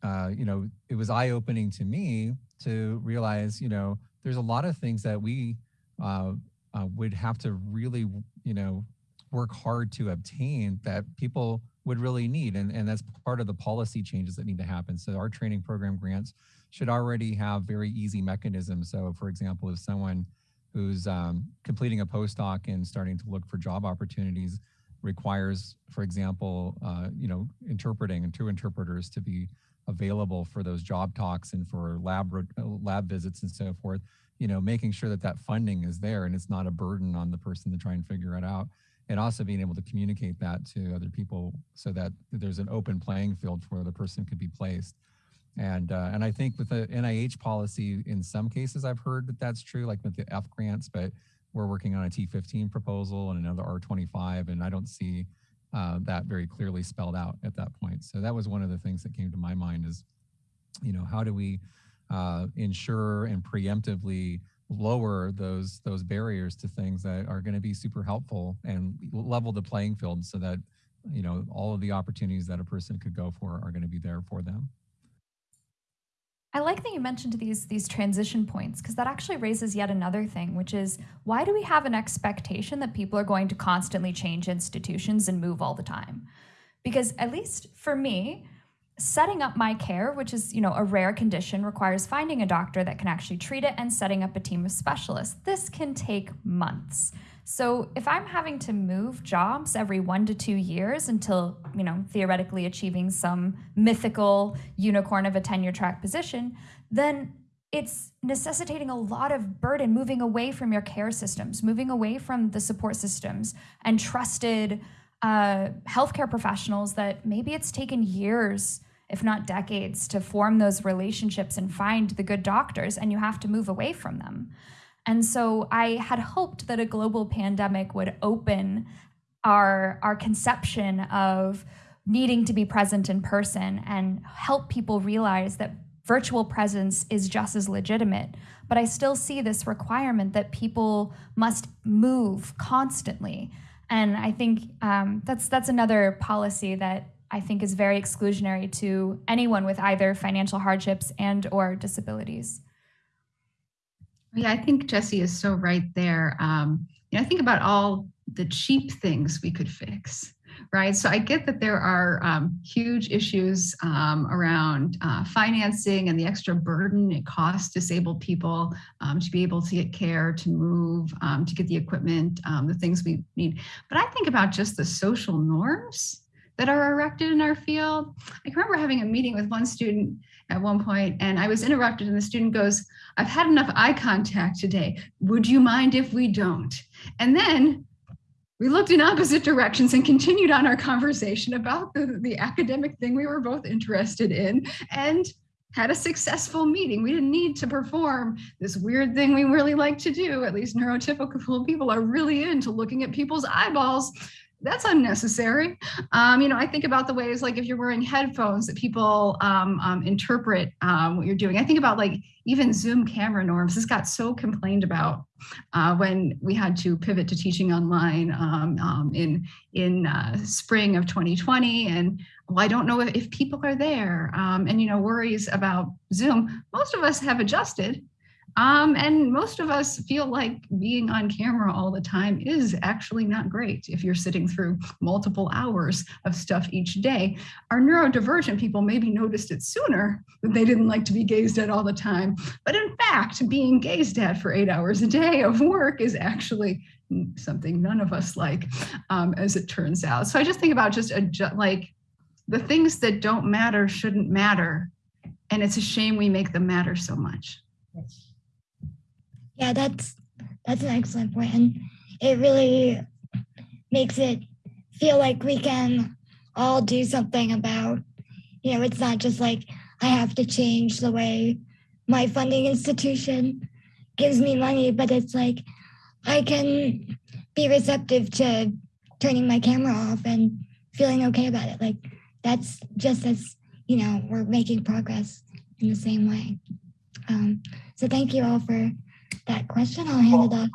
uh, you know, it was eye opening to me to realize, you know, there's a lot of things that we uh, uh, would have to really, you know, work hard to obtain that people would really need. And, and that's part of the policy changes that need to happen. So our training program grants should already have very easy mechanisms. So for example, if someone who's um, completing a postdoc and starting to look for job opportunities requires, for example, uh, you know, interpreting and two interpreters to be available for those job talks and for lab lab visits and so forth, you know, making sure that that funding is there and it's not a burden on the person to try and figure it out and also being able to communicate that to other people so that there's an open playing field for where the person could be placed. And uh, and I think with the NIH policy, in some cases, I've heard that that's true, like with the F grants, but we're working on a T15 proposal and another R25, and I don't see uh, that very clearly spelled out at that point. So that was one of the things that came to my mind is, you know, how do we uh, ensure and preemptively lower those those barriers to things that are going to be super helpful and level the playing field so that you know all of the opportunities that a person could go for are going to be there for them I like that you mentioned these these transition points because that actually raises yet another thing, which is why do we have an expectation that people are going to constantly change institutions and move all the time? Because at least for me, setting up my care, which is, you know, a rare condition, requires finding a doctor that can actually treat it and setting up a team of specialists. This can take months. So if I'm having to move jobs every one to two years until, you know, theoretically achieving some mythical unicorn of a tenure track position, then it's necessitating a lot of burden moving away from your care systems, moving away from the support systems and trusted uh, healthcare professionals that maybe it's taken years, if not decades, to form those relationships and find the good doctors, and you have to move away from them. And so I had hoped that a global pandemic would open our, our conception of needing to be present in person and help people realize that virtual presence is just as legitimate. But I still see this requirement that people must move constantly and I think um, that's that's another policy that I think is very exclusionary to anyone with either financial hardships and or disabilities. Yeah, I think Jesse is so right there. Um, you know, I think about all the cheap things we could fix, right? So I get that there are um, huge issues um, around uh, financing and the extra burden it costs disabled people um, to be able to get care, to move, um, to get the equipment, um, the things we need. But I think about just the social norms that are erected in our field. I remember having a meeting with one student at one point and I was interrupted and the student goes, I've had enough eye contact today. Would you mind if we don't? And then we looked in opposite directions and continued on our conversation about the, the academic thing we were both interested in and had a successful meeting. We didn't need to perform this weird thing we really like to do. At least neurotypical people are really into looking at people's eyeballs that's unnecessary. Um, you know, I think about the ways like if you're wearing headphones that people um, um, interpret um, what you're doing. I think about like even Zoom camera norms. This got so complained about uh, when we had to pivot to teaching online um, um, in in uh, spring of 2020. And well, I don't know if, if people are there. and you know, worries about Zoom. Most of us have adjusted um, and most of us feel like being on camera all the time is actually not great if you're sitting through multiple hours of stuff each day. Our neurodivergent people maybe noticed it sooner that they didn't like to be gazed at all the time. But in fact, being gazed at for eight hours a day of work is actually something none of us like, um, as it turns out. So I just think about just like the things that don't matter shouldn't matter. And it's a shame we make them matter so much. Yes. Yeah, that's that's an excellent point, and it really makes it feel like we can all do something about. You know, it's not just like I have to change the way my funding institution gives me money, but it's like I can be receptive to turning my camera off and feeling okay about it. Like that's just as you know we're making progress in the same way. Um, so thank you all for that question. I'll hand it off.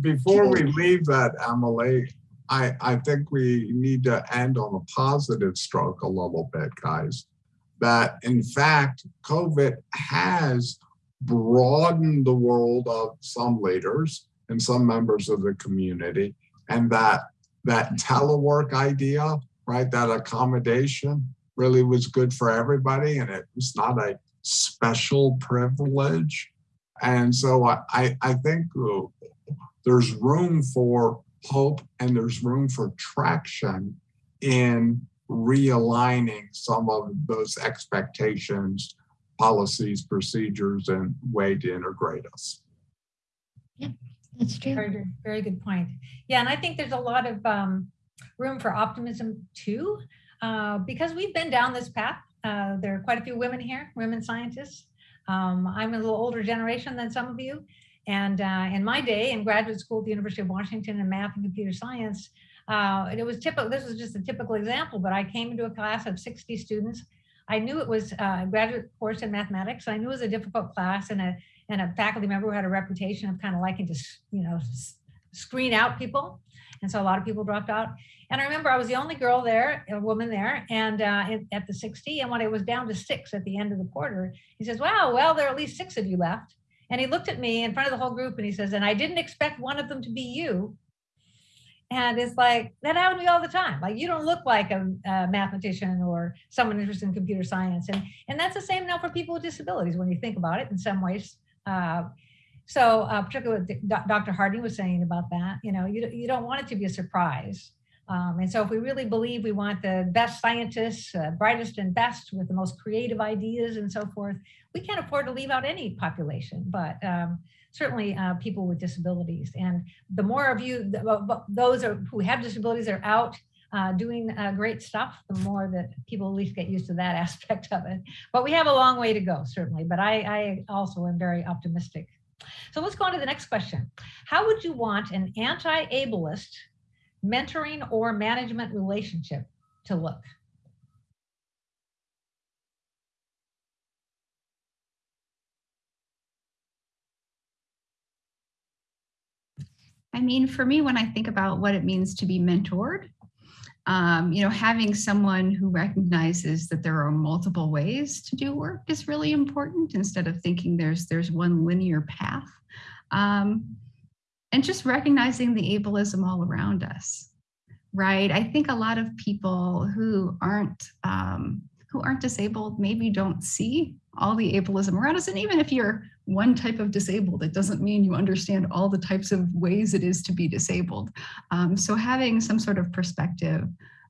Before we leave that, Emily, I, I think we need to end on a positive stroke a little bit, guys. That in fact, COVID has broadened the world of some leaders and some members of the community, and that that telework idea, right, that accommodation really was good for everybody, and it was not a special privilege and so I, I think uh, there's room for hope and there's room for traction in realigning some of those expectations, policies, procedures, and way to integrate us. Yeah, that's true. Very, good- very good point. Yeah, and I think there's a lot of um, room for optimism too, uh, because we've been down this path. Uh, there are quite a few women here, women scientists, um, I'm a little older generation than some of you. And uh, in my day in graduate school at the University of Washington in math and computer science, uh, it was typical, this was just a typical example, but I came into a class of 60 students. I knew it was a graduate course in mathematics. I knew it was a difficult class and a, and a faculty member who had a reputation of kind of liking to, you know, screen out people. And so a lot of people dropped out. And I remember I was the only girl there, a woman there, and uh, at the 60. And when it was down to six at the end of the quarter, he says, Wow, well, there are at least six of you left. And he looked at me in front of the whole group and he says, And I didn't expect one of them to be you. And it's like, that happens to me all the time. Like, you don't look like a, a, mathematician or someone interested in computer science. And, and that's the same now for people with disabilities when you think about it in some ways. Uh, so, uh, particularly what Dr. Harding was saying about that, you know, you, you don't want it to be a surprise. Um, and so if we really believe we want the best scientists, uh, brightest and best with the most creative ideas and so forth, we can't afford to leave out any population, but um, certainly uh, people with disabilities. And the more of you, those are, who have disabilities are out uh, doing uh, great stuff, the more that people at least get used to that aspect of it. But we have a long way to go, certainly. But I, I also am very optimistic. So let's go on to the next question. How would you want an anti-ableist mentoring or management relationship to look? I mean, for me, when I think about what it means to be mentored, um, you know, having someone who recognizes that there are multiple ways to do work is really important instead of thinking there's there's one linear path. Um, and just recognizing the ableism all around us, right? I think a lot of people who aren't um, who aren't disabled maybe don't see all the ableism around us. And even if you're one type of disabled, it doesn't mean you understand all the types of ways it is to be disabled. Um, so having some sort of perspective,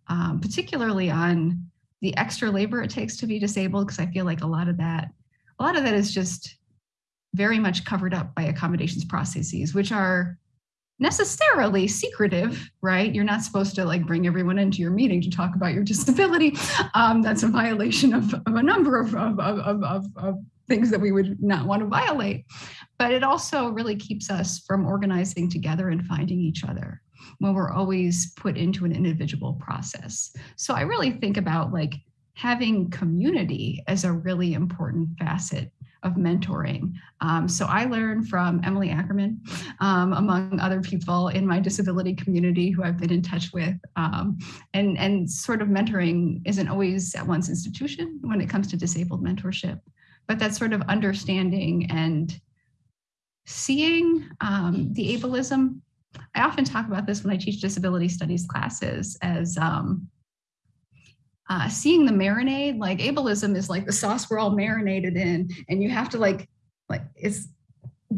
um, particularly on the extra labor it takes to be disabled, because I feel like a lot of that, a lot of that is just very much covered up by accommodations processes, which are necessarily secretive, right? You're not supposed to like bring everyone into your meeting to talk about your disability. Um, that's a violation of, of a number of, of, of, of, of things that we would not want to violate. But it also really keeps us from organizing together and finding each other when we're always put into an individual process. So I really think about like having community as a really important facet of mentoring. Um, so I learned from Emily Ackerman, um, among other people in my disability community who I've been in touch with. Um, and, and sort of mentoring isn't always at one's institution when it comes to disabled mentorship, but that sort of understanding and seeing um, the ableism. I often talk about this when I teach disability studies classes as um, uh, seeing the marinade, like ableism is like the sauce we're all marinated in, and you have to like, like it's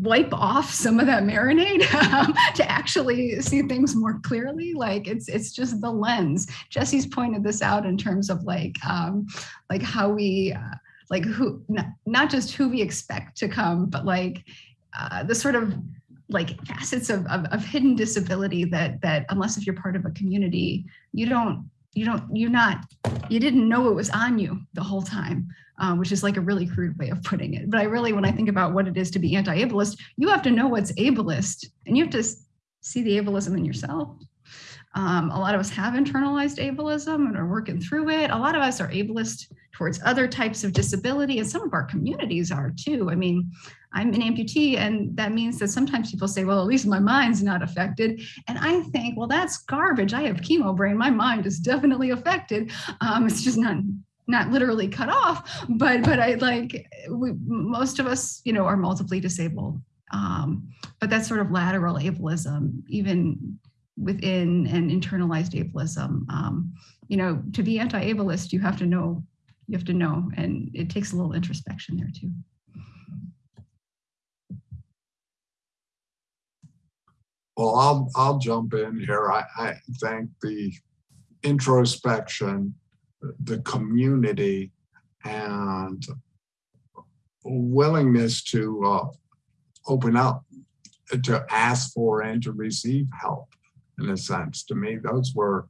wipe off some of that marinade um, to actually see things more clearly. Like it's it's just the lens. Jesse's pointed this out in terms of like um, like how we uh, like who not, not just who we expect to come, but like uh, the sort of like facets of, of, of hidden disability that that unless if you're part of a community, you don't you don't you're not you didn't know it was on you the whole time uh, which is like a really crude way of putting it. But i really when i think about what it is to be anti-ableist you have to know what's ableist and you have to see the ableism in yourself. Um, a lot of us have internalized ableism and are working through it. A lot of us are ableist towards other types of disability and some of our communities are too i mean I'm an amputee, and that means that sometimes people say, well, at least my mind's not affected. And I think, well, that's garbage. I have chemo brain. My mind is definitely affected. Um, it's just not not literally cut off, but but I like we, most of us, you know, are multiply disabled. Um, but that's sort of lateral ableism, even within an internalized ableism. Um, you know, to be anti-ableist, you have to know, you have to know, and it takes a little introspection there too. Well, I'll I'll jump in here. I, I the introspection, the community, and willingness to uh, open up, to ask for and to receive help, in a sense. To me, those were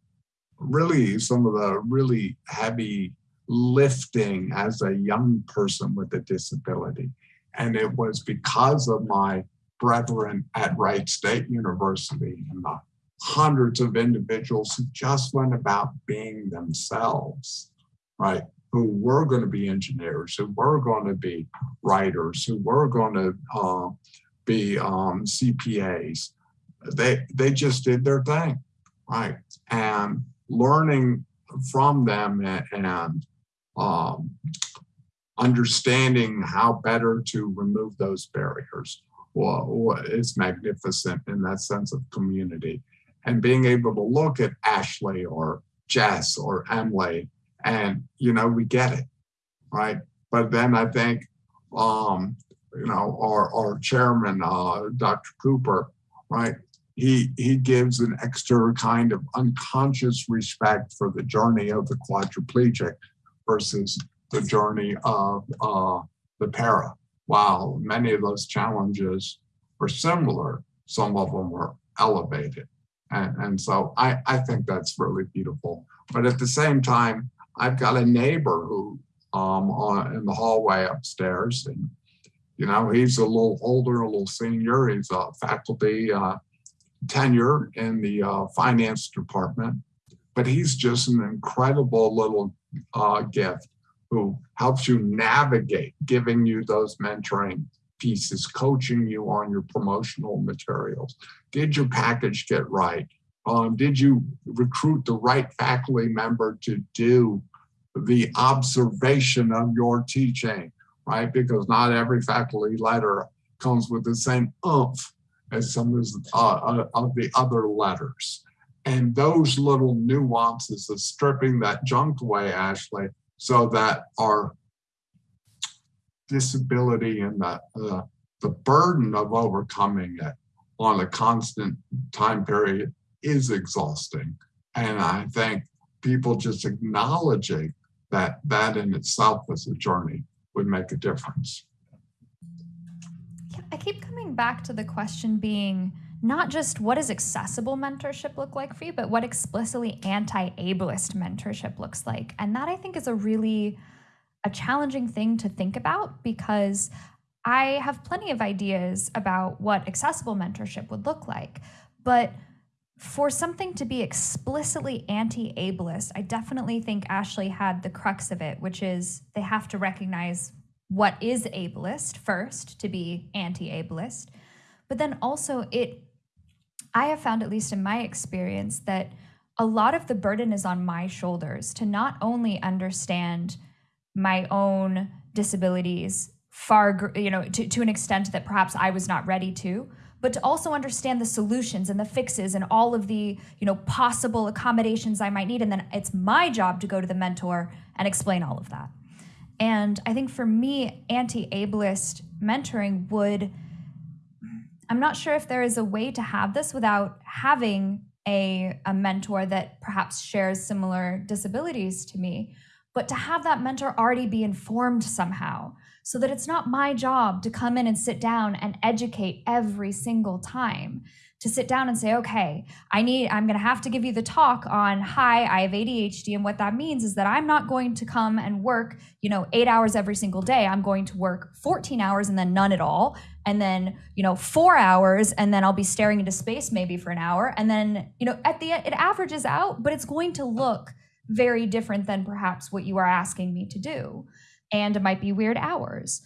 really some of the really heavy lifting as a young person with a disability. And it was because of my brethren at Wright State University and the hundreds of individuals who just went about being themselves, right? Who were going to be engineers, who were going to be writers, who were going to uh, be um, CPAs. They they just did their thing, right? And learning from them and, and um, understanding how better to remove those barriers well, it's magnificent in that sense of community. And being able to look at Ashley or Jess or Emily and, you know, we get it, right? But then I think, um, you know, our, our chairman, uh, Dr. Cooper, right? He, he gives an extra kind of unconscious respect for the journey of the quadriplegic versus the journey of uh, the para while many of those challenges were similar, some of them were elevated. And, and so I, I think that's really beautiful. But at the same time, I've got a neighbor who um, on, in the hallway upstairs, and you know he's a little older, a little senior. He's a faculty uh, tenure in the uh, finance department, but he's just an incredible little uh, gift who helps you navigate, giving you those mentoring pieces, coaching you on your promotional materials. Did your package get right? Um, did you recruit the right faculty member to do the observation of your teaching, right? Because not every faculty letter comes with the same oomph as some of, uh, uh, of the other letters. And those little nuances of stripping that junk away, Ashley, so that our disability and the, uh, the burden of overcoming it on a constant time period is exhausting. And I think people just acknowledging that that in itself as a journey would make a difference. I keep coming back to the question being not just what does accessible mentorship look like for you, but what explicitly anti-ableist mentorship looks like. And that I think is a really a challenging thing to think about because I have plenty of ideas about what accessible mentorship would look like. But for something to be explicitly anti ableist, I definitely think Ashley had the crux of it, which is they have to recognize what is ableist first to be anti ableist. But then also, it, I have found, at least in my experience, that a lot of the burden is on my shoulders to not only understand my own disabilities far, you know, to, to an extent that perhaps I was not ready to, but to also understand the solutions and the fixes and all of the, you know, possible accommodations I might need. And then it's my job to go to the mentor and explain all of that. And I think for me, anti ableist mentoring would, I'm not sure if there is a way to have this without having a, a mentor that perhaps shares similar disabilities to me, but to have that mentor already be informed somehow so that it's not my job to come in and sit down and educate every single time to sit down and say okay i need i'm going to have to give you the talk on hi i have adhd and what that means is that i'm not going to come and work you know 8 hours every single day. I'm going to work 14 hours and then none at all and then you know 4 hours and then i'll be staring into space maybe for an hour and then you know at the end it averages out but it's going to look very different than perhaps what you are asking me to do. And it might be weird hours.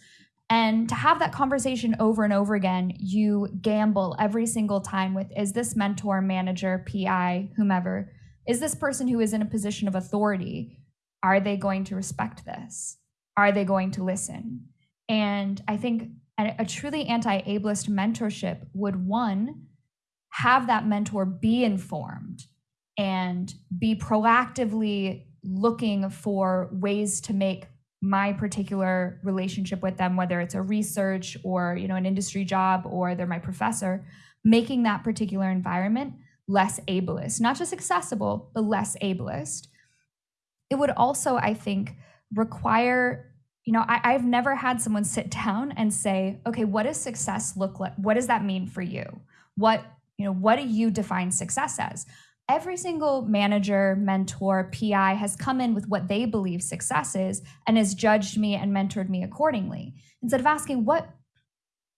And to have that conversation over and over again, you gamble every single time with is this mentor, manager, PI, whomever, is this person who is in a position of authority? Are they going to respect this? Are they going to listen? And I think a, a truly anti ableist mentorship would one, have that mentor be informed and be proactively looking for ways to make my particular relationship with them whether it's a research or you know an industry job or they're my professor making that particular environment less ableist. Not just accessible but less ableist. It would also i think require you know I, i've never had someone sit down and say okay what does success look like what does that mean for you what you know what do you define success as every single manager, mentor, PI has come in with what they believe success is and has judged me and mentored me accordingly. Instead of asking, what,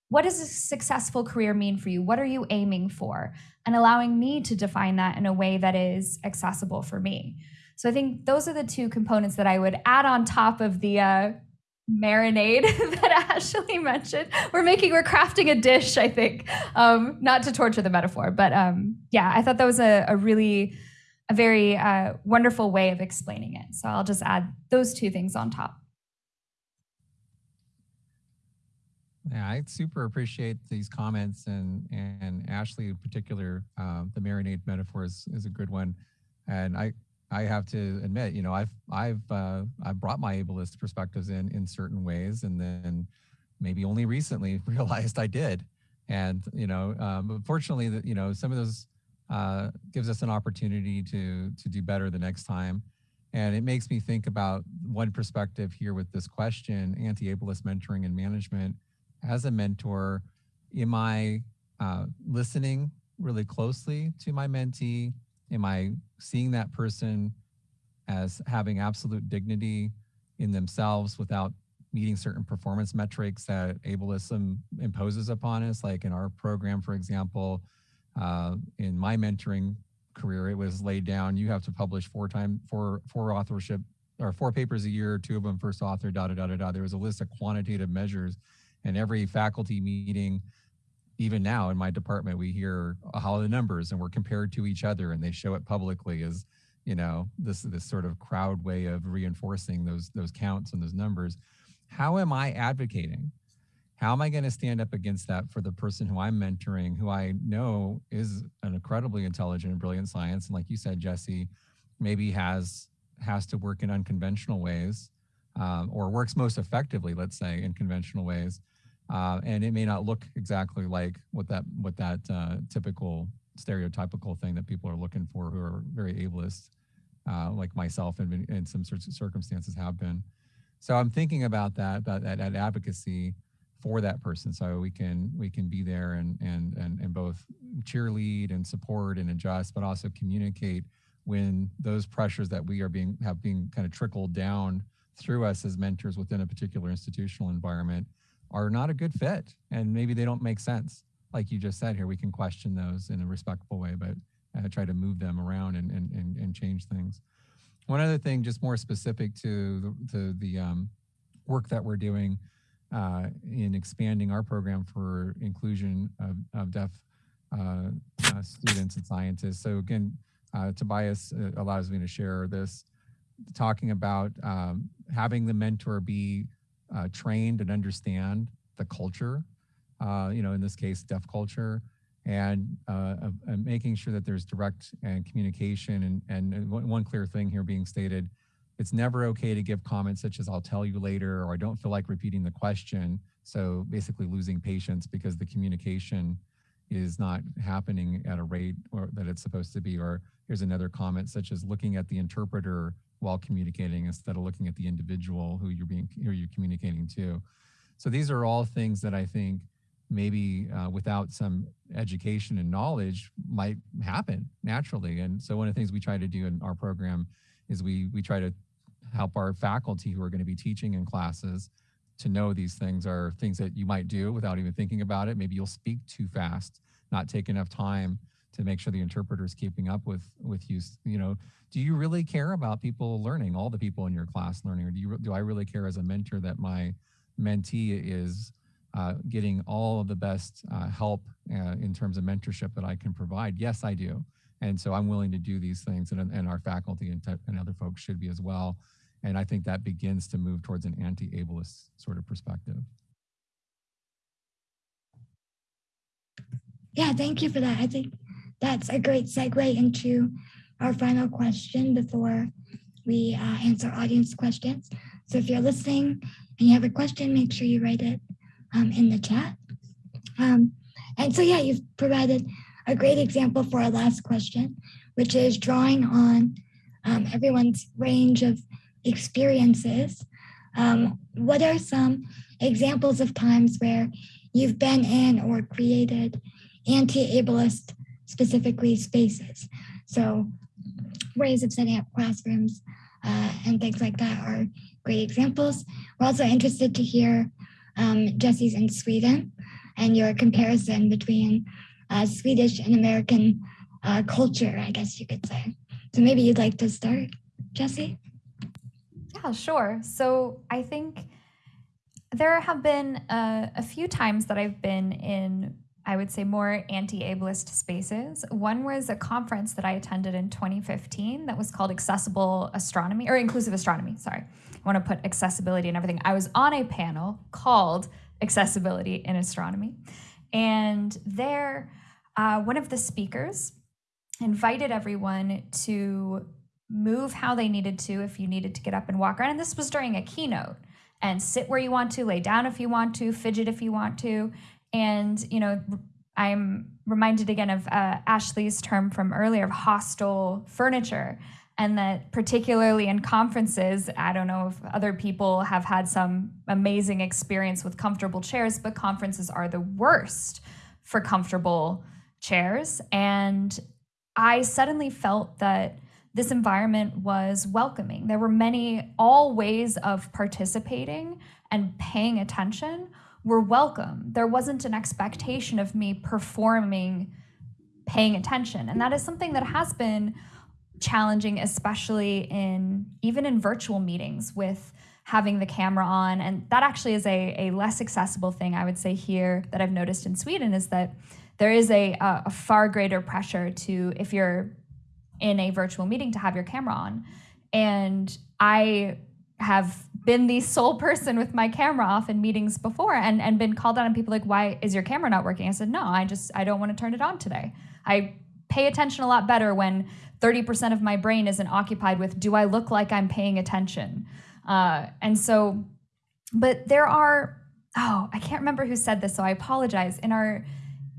what does a successful career mean for you? What are you aiming for? And allowing me to define that in a way that is accessible for me. So I think those are the two components that I would add on top of the uh, marinade that Ashley mentioned. We're making, we're crafting a dish, I think, um, not to torture the metaphor, but um, yeah, I thought that was a, a really, a very uh, wonderful way of explaining it. So I'll just add those two things on top. Yeah, I super appreciate these comments and and Ashley in particular, uh, the marinade metaphor is, is a good one. And I, I have to admit, you know, I've I've uh, I've brought my ableist perspectives in in certain ways, and then maybe only recently realized I did. And you know, um, fortunately, that you know, some of those uh, gives us an opportunity to to do better the next time. And it makes me think about one perspective here with this question: anti-ableist mentoring and management. As a mentor, am I uh, listening really closely to my mentee? Am I seeing that person as having absolute dignity in themselves without meeting certain performance metrics that ableism imposes upon us? Like in our program, for example, uh, in my mentoring career, it was laid down, you have to publish four time, four, four authorship or four papers a year, two of them first author, da, da, da, da, da. There was a list of quantitative measures and every faculty meeting even now in my department, we hear how the numbers and we're compared to each other and they show it publicly as, you know, this this sort of crowd way of reinforcing those those counts and those numbers. How am I advocating? How am I going to stand up against that for the person who I'm mentoring, who I know is an incredibly intelligent and brilliant science, and like you said, Jesse, maybe has has to work in unconventional ways, um, or works most effectively, let's say, in conventional ways uh, and it may not look exactly like what that what that uh, typical stereotypical thing that people are looking for who are very ableist, uh, like myself and in some sorts of circumstances have been. So I'm thinking about that, about that, that advocacy for that person, so we can we can be there and and and and both cheerlead and support and adjust, but also communicate when those pressures that we are being have being kind of trickled down through us as mentors within a particular institutional environment are not a good fit and maybe they don't make sense. Like you just said here, we can question those in a respectful way, but uh, try to move them around and, and, and, and, change things. One other thing, just more specific to the, to the um, work that we're doing uh, in expanding our program for inclusion of, of deaf uh, uh students and scientists. So again, uh, Tobias uh, allows me to share this, talking about um, having the mentor be uh, trained and understand the culture, uh, you know, in this case, deaf culture, and, uh, and making sure that there's direct and communication. And, and one clear thing here being stated, it's never okay to give comments such as I'll tell you later, or I don't feel like repeating the question. So basically losing patience because the communication is not happening at a rate or that it's supposed to be. Or here's another comment such as looking at the interpreter while communicating instead of looking at the individual who you're being who you're communicating to. So these are all things that I think maybe uh, without some education and knowledge might happen naturally. And so one of the things we try to do in our program is we we try to help our faculty who are going to be teaching in classes to know these things are things that you might do without even thinking about it. Maybe you'll speak too fast, not take enough time to make sure the interpreter is keeping up with with you. You know, do you really care about people learning, all the people in your class learning, or do you do I really care as a mentor that my mentee is uh, getting all of the best uh, help uh, in terms of mentorship that I can provide? Yes, I do. And so I'm willing to do these things, and, and our faculty and, and other folks should be as well. And I think that begins to move towards an anti-ableist sort of perspective. Yeah, thank you for that. I think that's a great segue into our final question before we uh, answer audience questions. So if you're listening and you have a question, make sure you write it um, in the chat. Um, and so, yeah, you've provided a great example for our last question, which is drawing on um, everyone's range of experiences. Um, what are some examples of times where you've been in or created anti-ableist specifically spaces. So ways of setting up classrooms uh, and things like that are great examples. We're also interested to hear um, Jesse's in Sweden and your comparison between uh, Swedish and American uh, culture, I guess you could say. So maybe you'd like to start, Jesse? Yeah, sure. So I think there have been uh, a few times that I've been in I would say, more anti ableist spaces. One was a conference that I attended in 2015 that was called Accessible Astronomy or Inclusive Astronomy. Sorry. I want to put accessibility and everything. I was on a panel called Accessibility in Astronomy. And there, uh, one of the speakers invited everyone to move how they needed to if you needed to get up and walk around. And this was during a keynote. And sit where you want to, lay down if you want to, fidget if you want to. And, you know, I'm reminded again of uh, Ashley's term from earlier of hostile furniture. And that, particularly in conferences, I don't know if other people have had some amazing experience with comfortable chairs, but conferences are the worst for comfortable chairs. And I suddenly felt that this environment was welcoming. There were many, all ways of participating and paying attention were welcome. There wasn't an expectation of me performing, paying attention. And that is something that has been challenging, especially in even in virtual meetings with having the camera on. And that actually is a, a less accessible thing, I would say, here that I've noticed in Sweden is that there is a, a, a far greater pressure to, if you're in a virtual meeting, to have your camera on. And I have been the sole person with my camera off in meetings before and, and been called out on people like, why is your camera not working? I said, no, I just, I don't want to turn it on today. I pay attention a lot better when 30% of my brain isn't occupied with, do I look like I'm paying attention? Uh, and so, but there are, oh, I can't remember who said this, so I apologize. In our,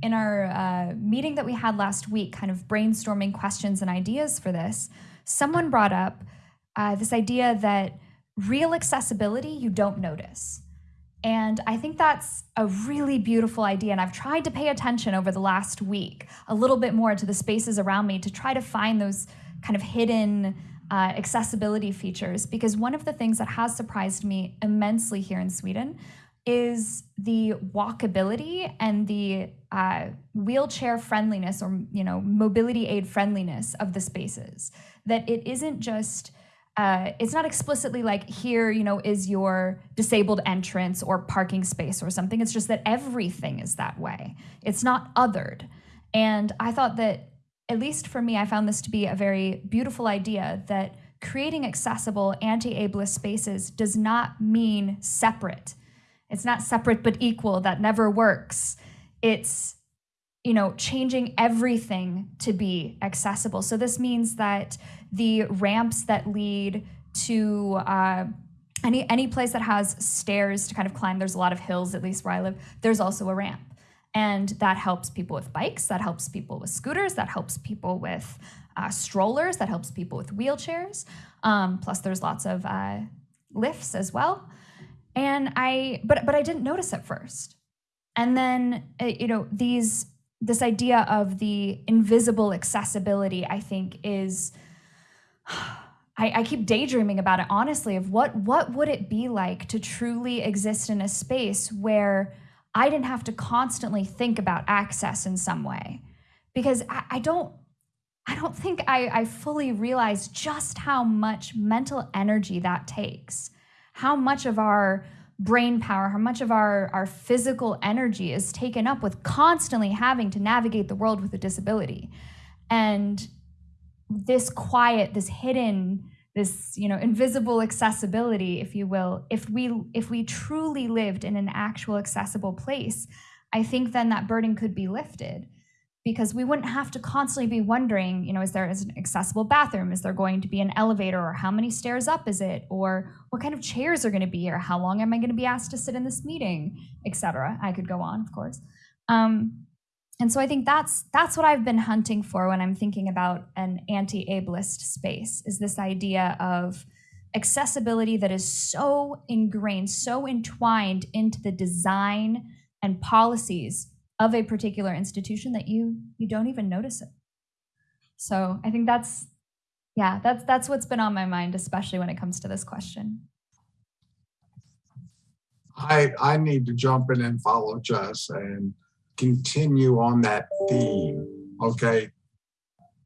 in our uh, meeting that we had last week, kind of brainstorming questions and ideas for this, someone brought up uh, this idea that real accessibility you don't notice. And I think that's a really beautiful idea. And I've tried to pay attention over the last week a little bit more to the spaces around me to try to find those kind of hidden uh, accessibility features. Because one of the things that has surprised me immensely here in Sweden is the walkability and the uh, wheelchair friendliness or you know mobility aid friendliness of the spaces. That it isn't just uh, it's not explicitly like here, you know, is your disabled entrance or parking space or something. It's just that everything is that way. It's not othered. And I thought that, at least for me, I found this to be a very beautiful idea that creating accessible anti ableist spaces does not mean separate. It's not separate but equal. That never works. It's you know, changing everything to be accessible. So this means that the ramps that lead to uh, any any place that has stairs to kind of climb, there's a lot of hills, at least where I live. There's also a ramp, and that helps people with bikes. That helps people with scooters. That helps people with uh, strollers. That helps people with wheelchairs. Um, plus, there's lots of uh, lifts as well. And I, but but I didn't notice at first. And then uh, you know these this idea of the invisible accessibility, I think, is. I, I, keep daydreaming about it honestly of what what would it be like to truly exist in a space where I didn't have to constantly think about access in some way. Because I, I don't I don't think I, I fully realize just how much mental energy that takes, how much of our brain power, how much of our, our physical energy is taken up with constantly having to navigate the world with a disability. And this quiet, this hidden, this you know invisible accessibility if you will if we if we truly lived in an actual accessible place i think then that burden could be lifted because we wouldn't have to constantly be wondering, you know, is there is an accessible bathroom? Is there going to be an elevator or how many stairs up is it? Or what kind of chairs are going to be here? How long am I going to be asked to sit in this meeting, etc. I could go on, of course. Um, and so I think that's that's what I've been hunting for when I'm thinking about an anti-ableist space is this idea of accessibility that is so ingrained, so entwined into the design and policies of a particular institution that you you don't even notice it. So I think that's yeah, that's that's what's been on my mind, especially when it comes to this question. I I need to jump in and follow Jess and continue on that theme. Okay.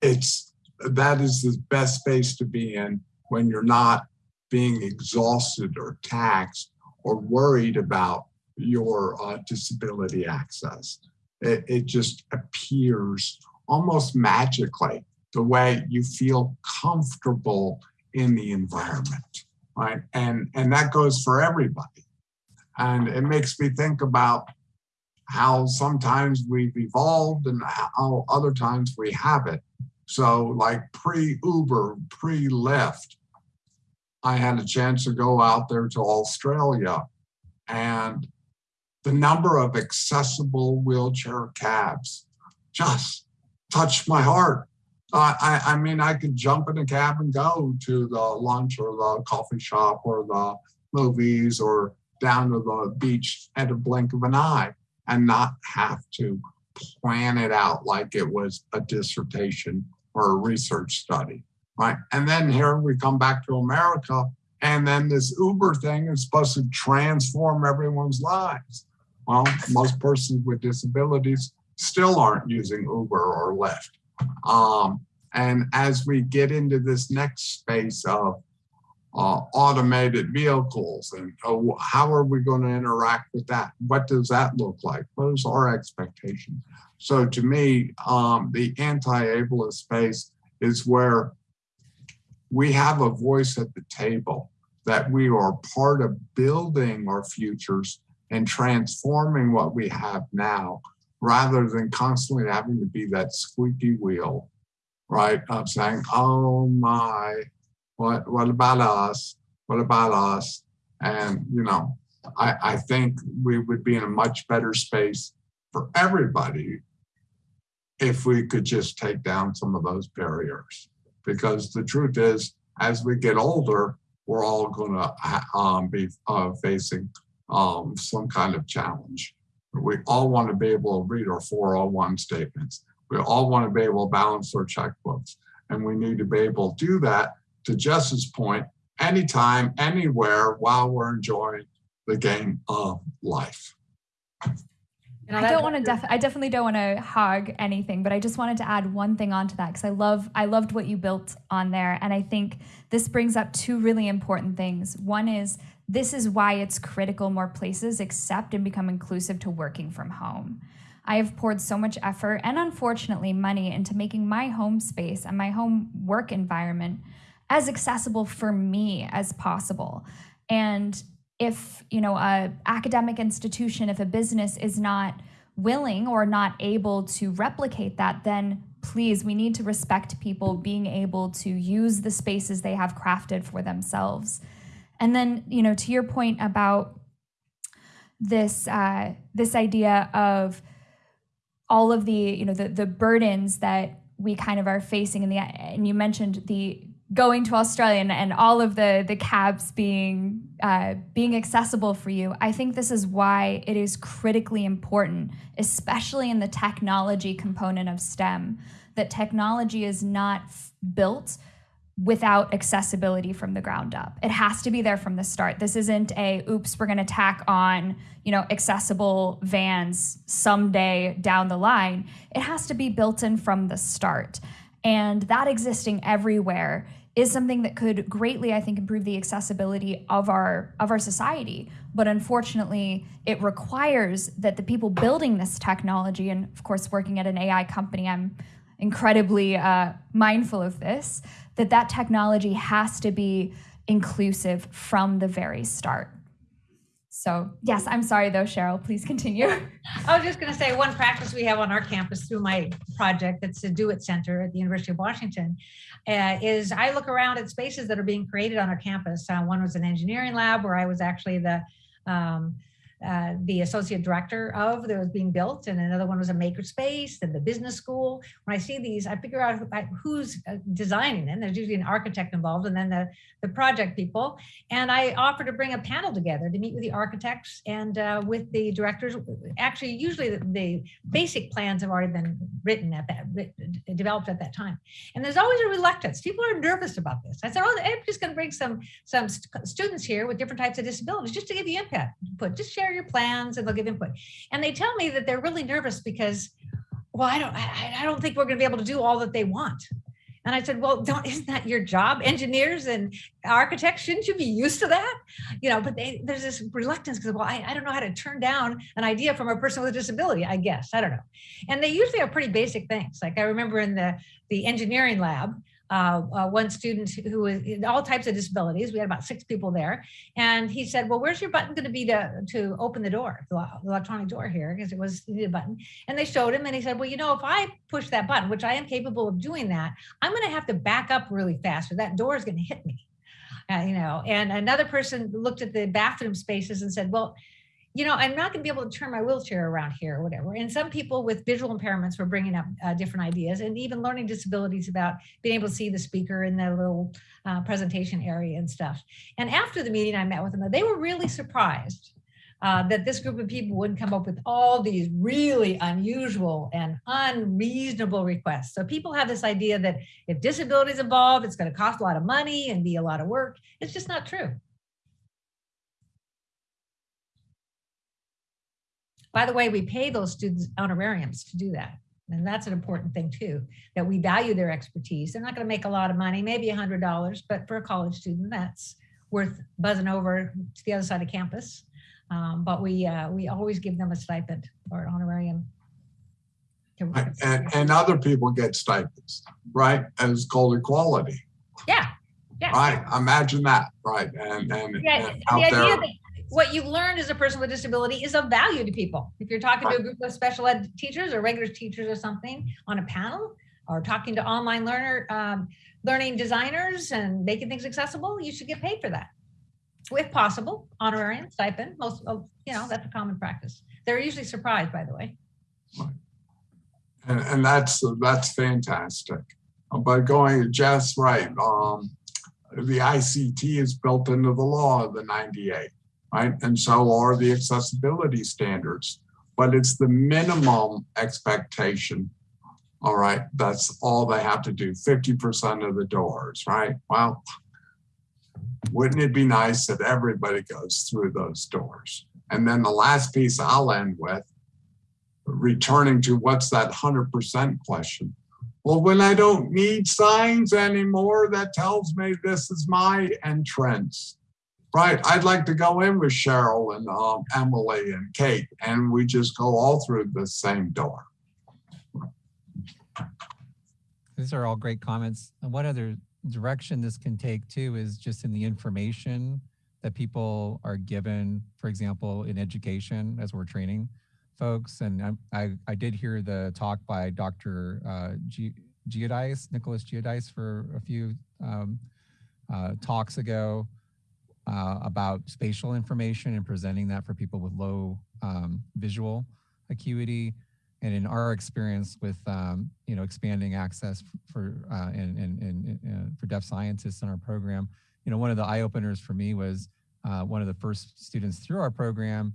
It's that is the best space to be in when you're not being exhausted or taxed or worried about your uh, disability access. It, it just appears almost magically the way you feel comfortable in the environment, right? And, and that goes for everybody. And it makes me think about how sometimes we've evolved and how other times we haven't. So, like pre Uber, pre Lyft, I had a chance to go out there to Australia and the number of accessible wheelchair cabs just touched my heart. I, I mean, I could jump in a cab and go to the lunch or the coffee shop or the movies or down to the beach at a blink of an eye and not have to plan it out like it was a dissertation or a research study, right? And then here we come back to America, and then this Uber thing is supposed to transform everyone's lives. Well, most persons with disabilities still aren't using Uber or Lyft. Um, and as we get into this next space of uh, automated vehicles and uh, how are we going to interact with that? What does that look like? What is our expectation? So to me, um, the anti-ableist space is where we have a voice at the table that we are part of building our futures and transforming what we have now rather than constantly having to be that squeaky wheel, right? Of saying, oh my, what, what about us? What about us? And, you know, I, I think we would be in a much better space for everybody if we could just take down some of those barriers. Because the truth is, as we get older, we're all going to um, be uh, facing um, some kind of challenge. We all want to be able to read our 401 statements. We all want to be able to balance our checkbooks. And we need to be able to do that, to Jess's point, anytime, anywhere, while we're enjoying the game of life. Know, I don't want to def- I definitely don't want to hog anything, but I just wanted to add one thing onto that because I love I loved what you built on there and I think this brings up two really important things. One is this is why it's critical more places accept and become inclusive to working from home. I have poured so much effort and unfortunately money into making my home space and my home work environment as accessible for me as possible. And if you know a academic institution if a business is not willing or not able to replicate that then please we need to respect people being able to use the spaces they have crafted for themselves and then you know to your point about this uh, this idea of all of the you know the the burdens that we kind of are facing in the and you mentioned the going to Australia and, and all of the the cabs being uh, being accessible for you. I think this is why it is critically important, especially in the technology component of STEM, that technology is not built without accessibility from the ground up. It has to be there from the start. This isn't a oops, we're going to tack on, you know, accessible vans someday down the line. It has to be built in from the start. And that existing everywhere is something that could greatly I think improve the accessibility of our of our society. But unfortunately, it requires that the people building this technology and of course working at an AI company, I'm incredibly uh, mindful of this that that technology has to be inclusive from the very start. So, yes, I'm sorry though, Sheryl. Please continue. I was just going to say one practice we have on our campus through my project that's the DO-IT Center at the University of Washington uh, is I look around at spaces that are being created on our campus. Uh, one was an engineering lab where I was actually the um, uh, the associate director of that was being built, and another one was a makerspace, and the business school. When I see these, I figure out who, who's uh, designing them. There's usually an architect involved, and then the the project people. And I offer to bring a panel together to meet with the architects and uh, with the directors. Actually, usually the, the basic plans have already been written at that, developed at that time. And there's always a reluctance. People are nervous about this. I said, oh, I'm just going to bring some some st- students here with different types of disabilities just to give input. Input. Just share your plans, and they'll give input. And they tell me that they're really nervous because, well, I don't, I, I don't think we're going to be able to do all that they want. And I said, well, don't, isn't that your job? Engineers and architects, shouldn't you be used to that? You know, but they, there's this reluctance because, well, I, I don't know how to turn down an idea from a person with a disability, I guess. I don't know. And they usually are pretty basic things. Like I remember in the, the engineering lab, uh, uh, one student who was in all types of disabilities. We had about six people there, and he said, "Well, where's your button going to be to to open the door, the electronic door here? Because it was a button." And they showed him, and he said, "Well, you know, if I push that button, which I am capable of doing that, I'm going to have to back up really fast, or that door is going to hit me." Uh, you know, and another person looked at the bathroom spaces and said, "Well." You know, I'm not going to be able to turn my wheelchair around here or whatever. And some people with visual impairments were bringing up uh, different ideas and even learning disabilities about being able to see the speaker in the little uh, presentation area and stuff. And after the meeting, I met with them. They were really surprised uh, that this group of people wouldn't come up with all these really unusual and unreasonable requests. So people have this idea that if disability is involved, it's going to cost a lot of money and be a lot of work. It's just not true. By the way, we pay those students honorariums to do that. And that's an important thing too, that we value their expertise. They're not going to make a lot of money, maybe a hundred dollars, but for a college student, that's worth buzzing over to the other side of campus. Um, but we uh, we always give them a stipend or an honorarium. And, and other people get stipends, right? And it's called equality, yeah, yeah. right? Imagine that, right? And, and, Yeah, and the out idea there, that what you've learned as a person with disability is of value to people. If you're talking to a group of special ed teachers or regular teachers or something on a panel, or talking to online learner, um, learning designers and making things accessible, you should get paid for that. If possible, honorarium, stipend, most, you know, that's a common practice. They're usually surprised, by the way. and, and that's, that's fantastic. But going, just right, um, the ICT is built into the law of the 98, right? And so are the accessibility standards, but it's the minimum expectation. All right, that's all they have to do, 50% of the doors, right? Well, wouldn't it be nice that everybody goes through those doors? And then the last piece I'll end with, returning to what's that 100% question. Well, when I don't need signs anymore, that tells me this is my entrance. Right, I'd like to go in with Sheryl and um, Emily and Kate, and we just go all through the same door. These are all great comments. And one other direction this can take too is just in the information that people are given, for example, in education as we're training folks. And I, I, I did hear the talk by Dr. Uh, G, Giudice, Nicholas Giudice for a few um, uh, talks ago uh, about spatial information and presenting that for people with low um, visual acuity and in our experience with um, you know expanding access for uh, and, and, and, and for deaf scientists in our program, you know one of the eye openers for me was uh, one of the first students through our program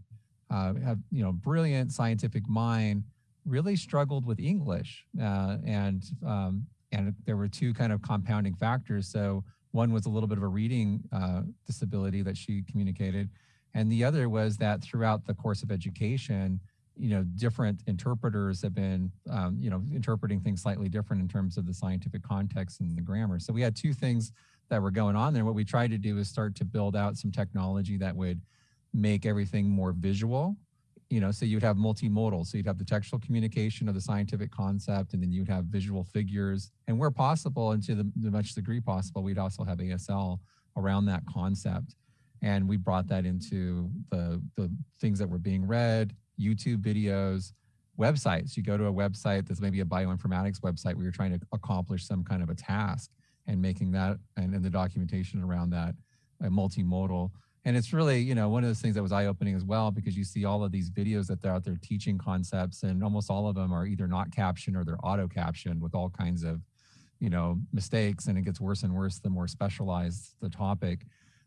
uh, have you know brilliant scientific mind really struggled with English uh, and um, and there were two kind of compounding factors. So one was a little bit of a reading uh, disability that she communicated, and the other was that throughout the course of education you know, different interpreters have been, um, you know, interpreting things slightly different in terms of the scientific context and the grammar. So we had two things that were going on there. What we tried to do is start to build out some technology that would make everything more visual, you know, so you'd have multimodal. So you'd have the textual communication of the scientific concept, and then you'd have visual figures. And where possible, and to the, the much degree possible, we'd also have ASL around that concept. And we brought that into the, the things that were being read, YouTube videos, websites. You go to a website that's maybe a bioinformatics website where you're trying to accomplish some kind of a task and making that and, and the documentation around that multimodal. And it's really, you know, one of those things that was eye opening as well, because you see all of these videos that they're out there teaching concepts and almost all of them are either not captioned or they're auto captioned with all kinds of, you know, mistakes. And it gets worse and worse the more specialized the topic.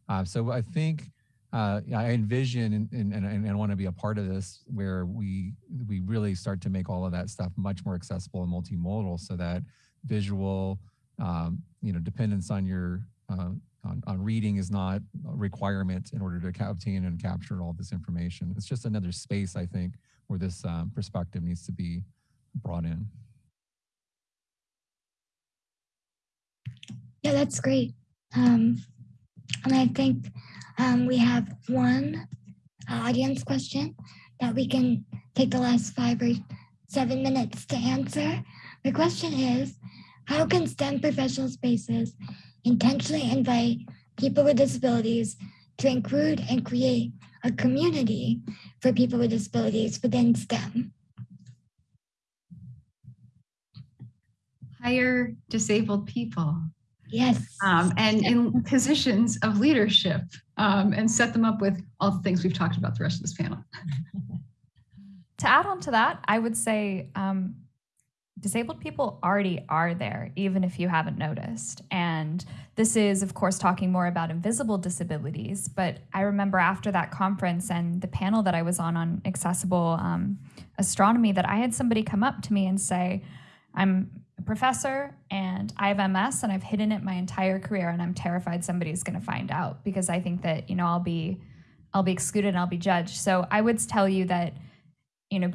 Uh, so I think uh, I envision and, and, and, and want to be a part of this where we we really start to make all of that stuff much more accessible and multimodal so that visual, um, you know, dependence on your uh, on, on reading is not a requirement in order to obtain and capture all this information. It's just another space, I think, where this um, perspective needs to be brought in. Yeah, that's great. Um, and I think um, we have one audience question that we can take the last five or seven minutes to answer. The question is, how can STEM professional spaces intentionally invite people with disabilities to include and create a community for people with disabilities within STEM? Hire disabled people Yes. um, and in positions of leadership um, and set them up with all the things we've talked about the rest of this panel. To add on to that, I would say um, disabled people already are there, even if you haven't noticed. And this is, of course, talking more about invisible disabilities. But I remember after that conference and the panel that I was on on accessible um, astronomy that I had somebody come up to me and say, I'm a professor and I have MS and I've hidden it my entire career and I'm terrified somebody's going to find out because I think that, you know, I'll be I'll be excluded and I'll be judged. So I would tell you that, you know,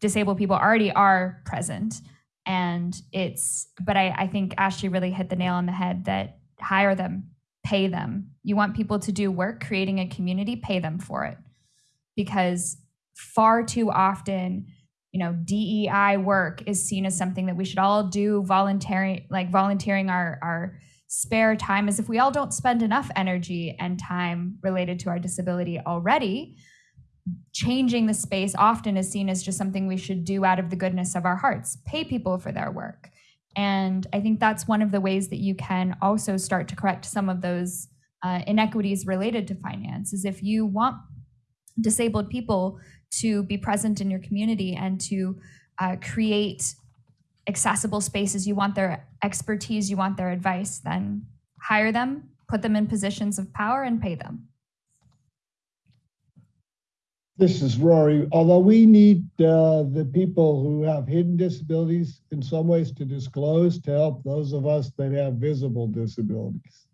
disabled people already are present. And it's, but I, I think Ashley really hit the nail on the head that hire them, pay them. You want people to do work, creating a community, pay them for it. Because far too often, you know, DEI work is seen as something that we should all do voluntary, like volunteering our, our spare time as if we all don't spend enough energy and time related to our disability already changing the space often is seen as just something we should do out of the goodness of our hearts, pay people for their work. And I think that's one of the ways that you can also start to correct some of those uh, inequities related to finance is if you want disabled people to be present in your community and to uh, create accessible spaces, you want their expertise, you want their advice, then hire them, put them in positions of power and pay them. This is Rory. Although we need uh, the people who have hidden disabilities in some ways to disclose to help those of us that have visible disabilities.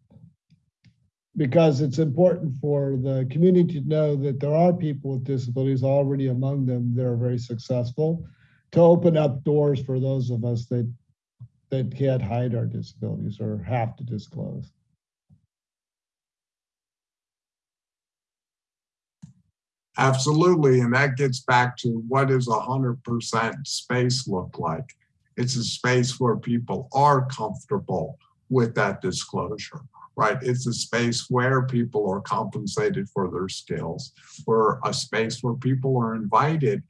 Because it's important for the community to know that there are people with disabilities already among them that are very successful to open up doors for those of us that that can't hide our disabilities or have to disclose. Absolutely. And that gets back to what does hundred percent space look like? It's a space where people are comfortable with that disclosure, right? It's a space where people are compensated for their skills, where a space where people are invited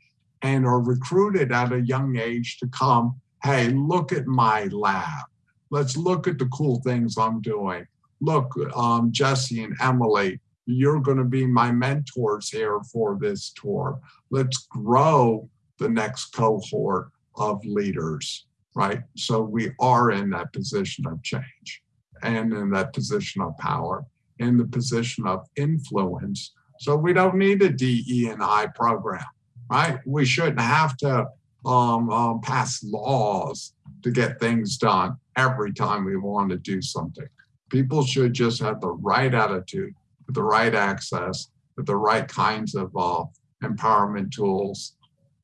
and are recruited at a young age to come, hey, look at my lab. Let's look at the cool things I'm doing. Look, um, Jesse and Emily, you're going to be my mentors here for this tour. Let's grow the next cohort of leaders, right? So we are in that position of change and in that position of power, in the position of influence. So we don't need a DE and I program, right? We shouldn't have to um, um, pass laws to get things done every time we want to do something. People should just have the right attitude with the right access, with the right kinds of uh, empowerment tools,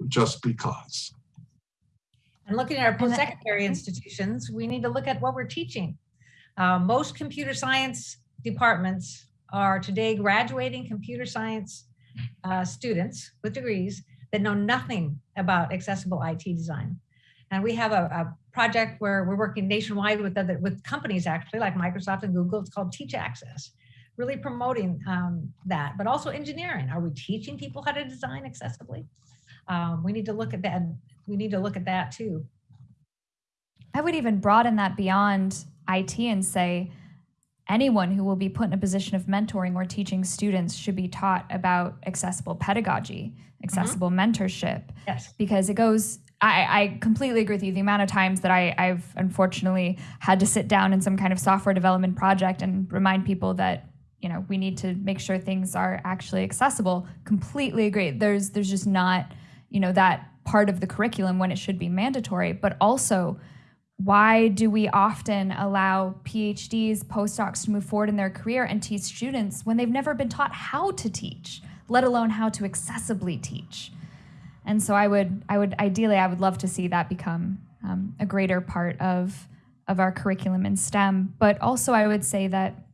just because. And looking at our post-secondary institutions, we need to look at what we're teaching. Uh, most computer science departments are today graduating computer science uh, students with degrees that know nothing about accessible IT design. And we have a, a, project where we're working nationwide with other with companies actually like Microsoft and Google. It's called Teach Access really promoting um, that, but also engineering. Are we teaching people how to design accessibly? Um, we need to look at that. We need to look at that too. I would even broaden that beyond IT and say anyone who will be put in a position of mentoring or teaching students should be taught about accessible pedagogy, accessible mm-hmm. mentorship. Yes. Because it goes I, I, completely agree with you. The amount of times that I, I've unfortunately had to sit down in some kind of software development project and remind people that you know we need to make sure things are actually accessible. Completely agree. There's there's just not you know that part of the curriculum when it should be mandatory. But also why do we often allow phds postdocs to move forward in their career and teach students when they've never been taught how to teach let alone how to accessibly teach? And so i would i would ideally i would love to see that become um, a greater part of of our curriculum in stem. But also i would say that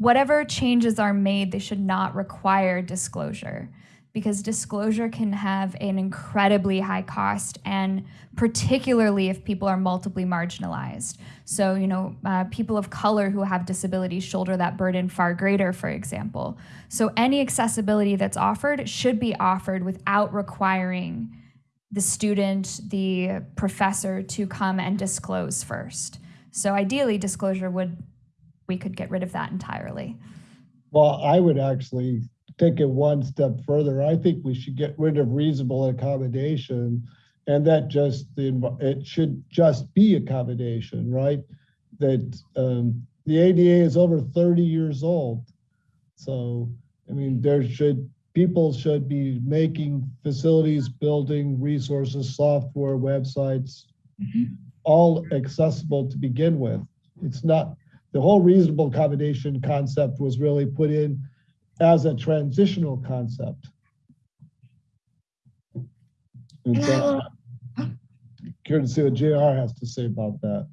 whatever changes are made, they should not require disclosure because disclosure can have an incredibly high cost and particularly if people are multiply marginalized. So you know uh, people of color who have disabilities shoulder that burden far greater for example. So any accessibility that's offered should be offered without requiring the student the professor to come and disclose first. So ideally disclosure would we could get rid of that entirely. Well, I would actually take it one step further. I think we should get rid of reasonable accommodation and that just the it should just be accommodation, right? That um, the ADA is over 30 years old. So, I mean, there should people should be making facilities, building resources, software, websites, mm-hmm. all accessible to begin with. It's not the whole reasonable accommodation concept was really put in as a transitional concept. And And I so, curious to see what JR has to say about that.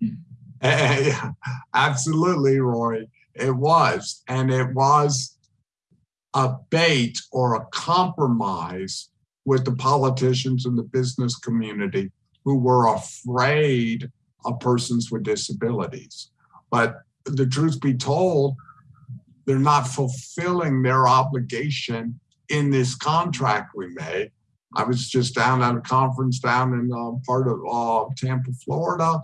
Yeah, Absolutely, Roy. It was. And it was a bait or a compromise with the politicians and the business community who were afraid of persons with disabilities. But the truth be told, they're not fulfilling their obligation in this contract we made. I was just down at a conference down in uh, part of uh, Tampa, Florida,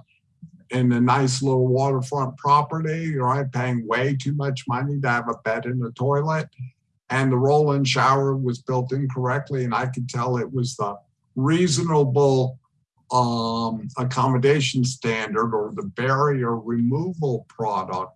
in a nice little waterfront property, right? Paying way too much money to have a bed and a toilet. And the roll in shower was built incorrectly. And I could tell it was the reasonable um, accommodation standard or the barrier removal product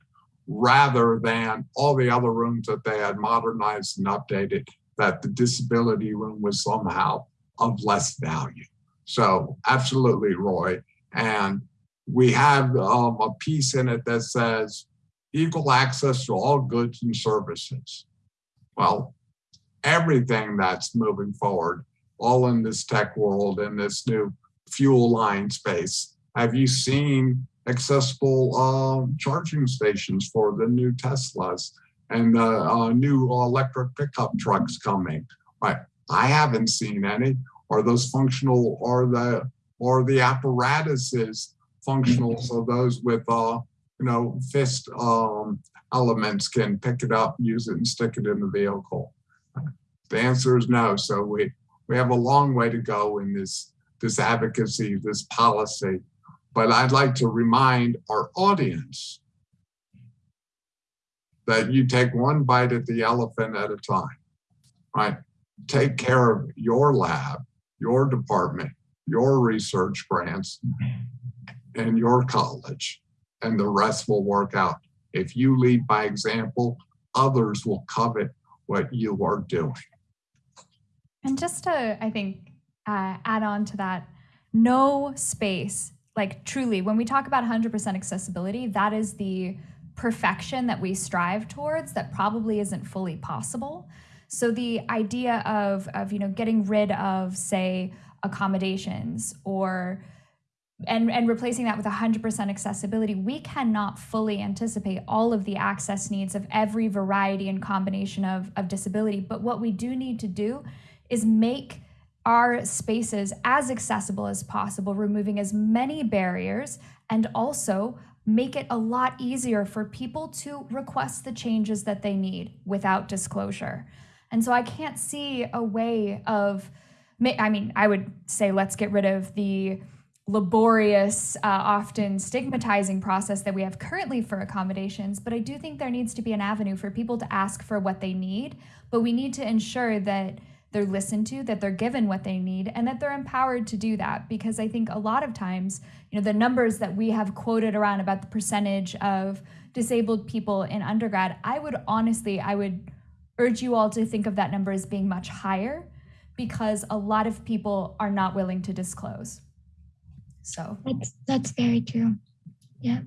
rather than all the other rooms that they had modernized and updated, that the disability room was somehow of less value. So, absolutely, Roy. And we have um, a piece in it that says equal access to all goods and services. Well, everything that's moving forward, all in this tech world, in this new fuel line space. Have you seen accessible um, charging stations for the new Teslas and the uh, new electric pickup trucks coming? Right. I haven't seen any. Are those functional? Are the or the apparatuses functional so those with uh, you know fist um, elements can pick it up, use it, and stick it in the vehicle? The answer is no. So we we have a long way to go in this this advocacy, this policy. But I'd like to remind our audience that you take one bite at the elephant at a time, right? Take care of your lab, your department, your research grants, and your college, and the rest will work out. If you lead by example, others will covet what you are doing. And just to, I think, uh, add on to that, no space, like truly, when we talk about 100% accessibility, that is the perfection that we strive towards that probably isn't fully possible. So the idea of, of you know, getting rid of, say, accommodations or and, and replacing that with 100% accessibility, we cannot fully anticipate all of the access needs of every variety and combination of, of disability. But what we do need to do is make our spaces as accessible as possible, removing as many barriers, and also make it a lot easier for people to request the changes that they need without disclosure. And so I can't see a way of, I mean, I would say let's get rid of the laborious, uh, often stigmatizing process that we have currently for accommodations. But I do think there needs to be an avenue for people to ask for what they need. But we need to ensure that they're listened to, that they're given what they need, and that they're empowered to do that. Because I think a lot of times, you know, the numbers that we have quoted around about the percentage of disabled people in undergrad, I would honestly, I would urge you all to think of that number as being much higher because a lot of people are not willing to disclose. So that's that's very true. Yeah.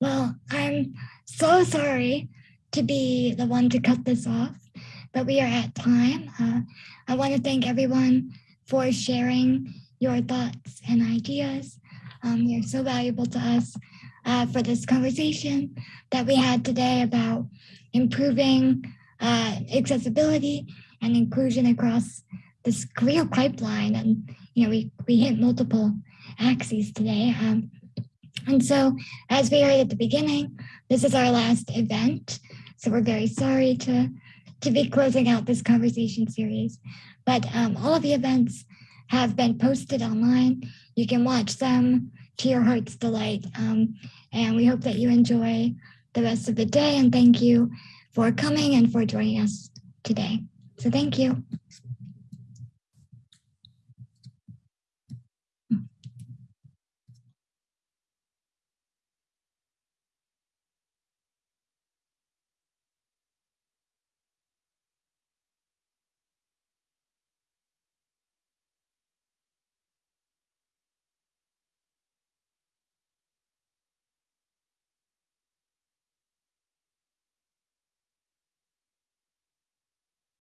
Well, I'm so sorry to be the one to cut this off, but we are at time. Uh, I want to thank everyone for sharing your thoughts and ideas. Um, you're so valuable to us uh, for this conversation that we had today about improving uh, accessibility and inclusion across this career pipeline. And you know, we we hit multiple axes today. Um, and so, as we heard at the beginning, this is our last event. So we're very sorry to, to be closing out this conversation series. But um, all of the events have been posted online. You can watch them to your heart's delight. Um, and we hope that you enjoy the rest of the day. And thank you for coming and for joining us today. So thank you.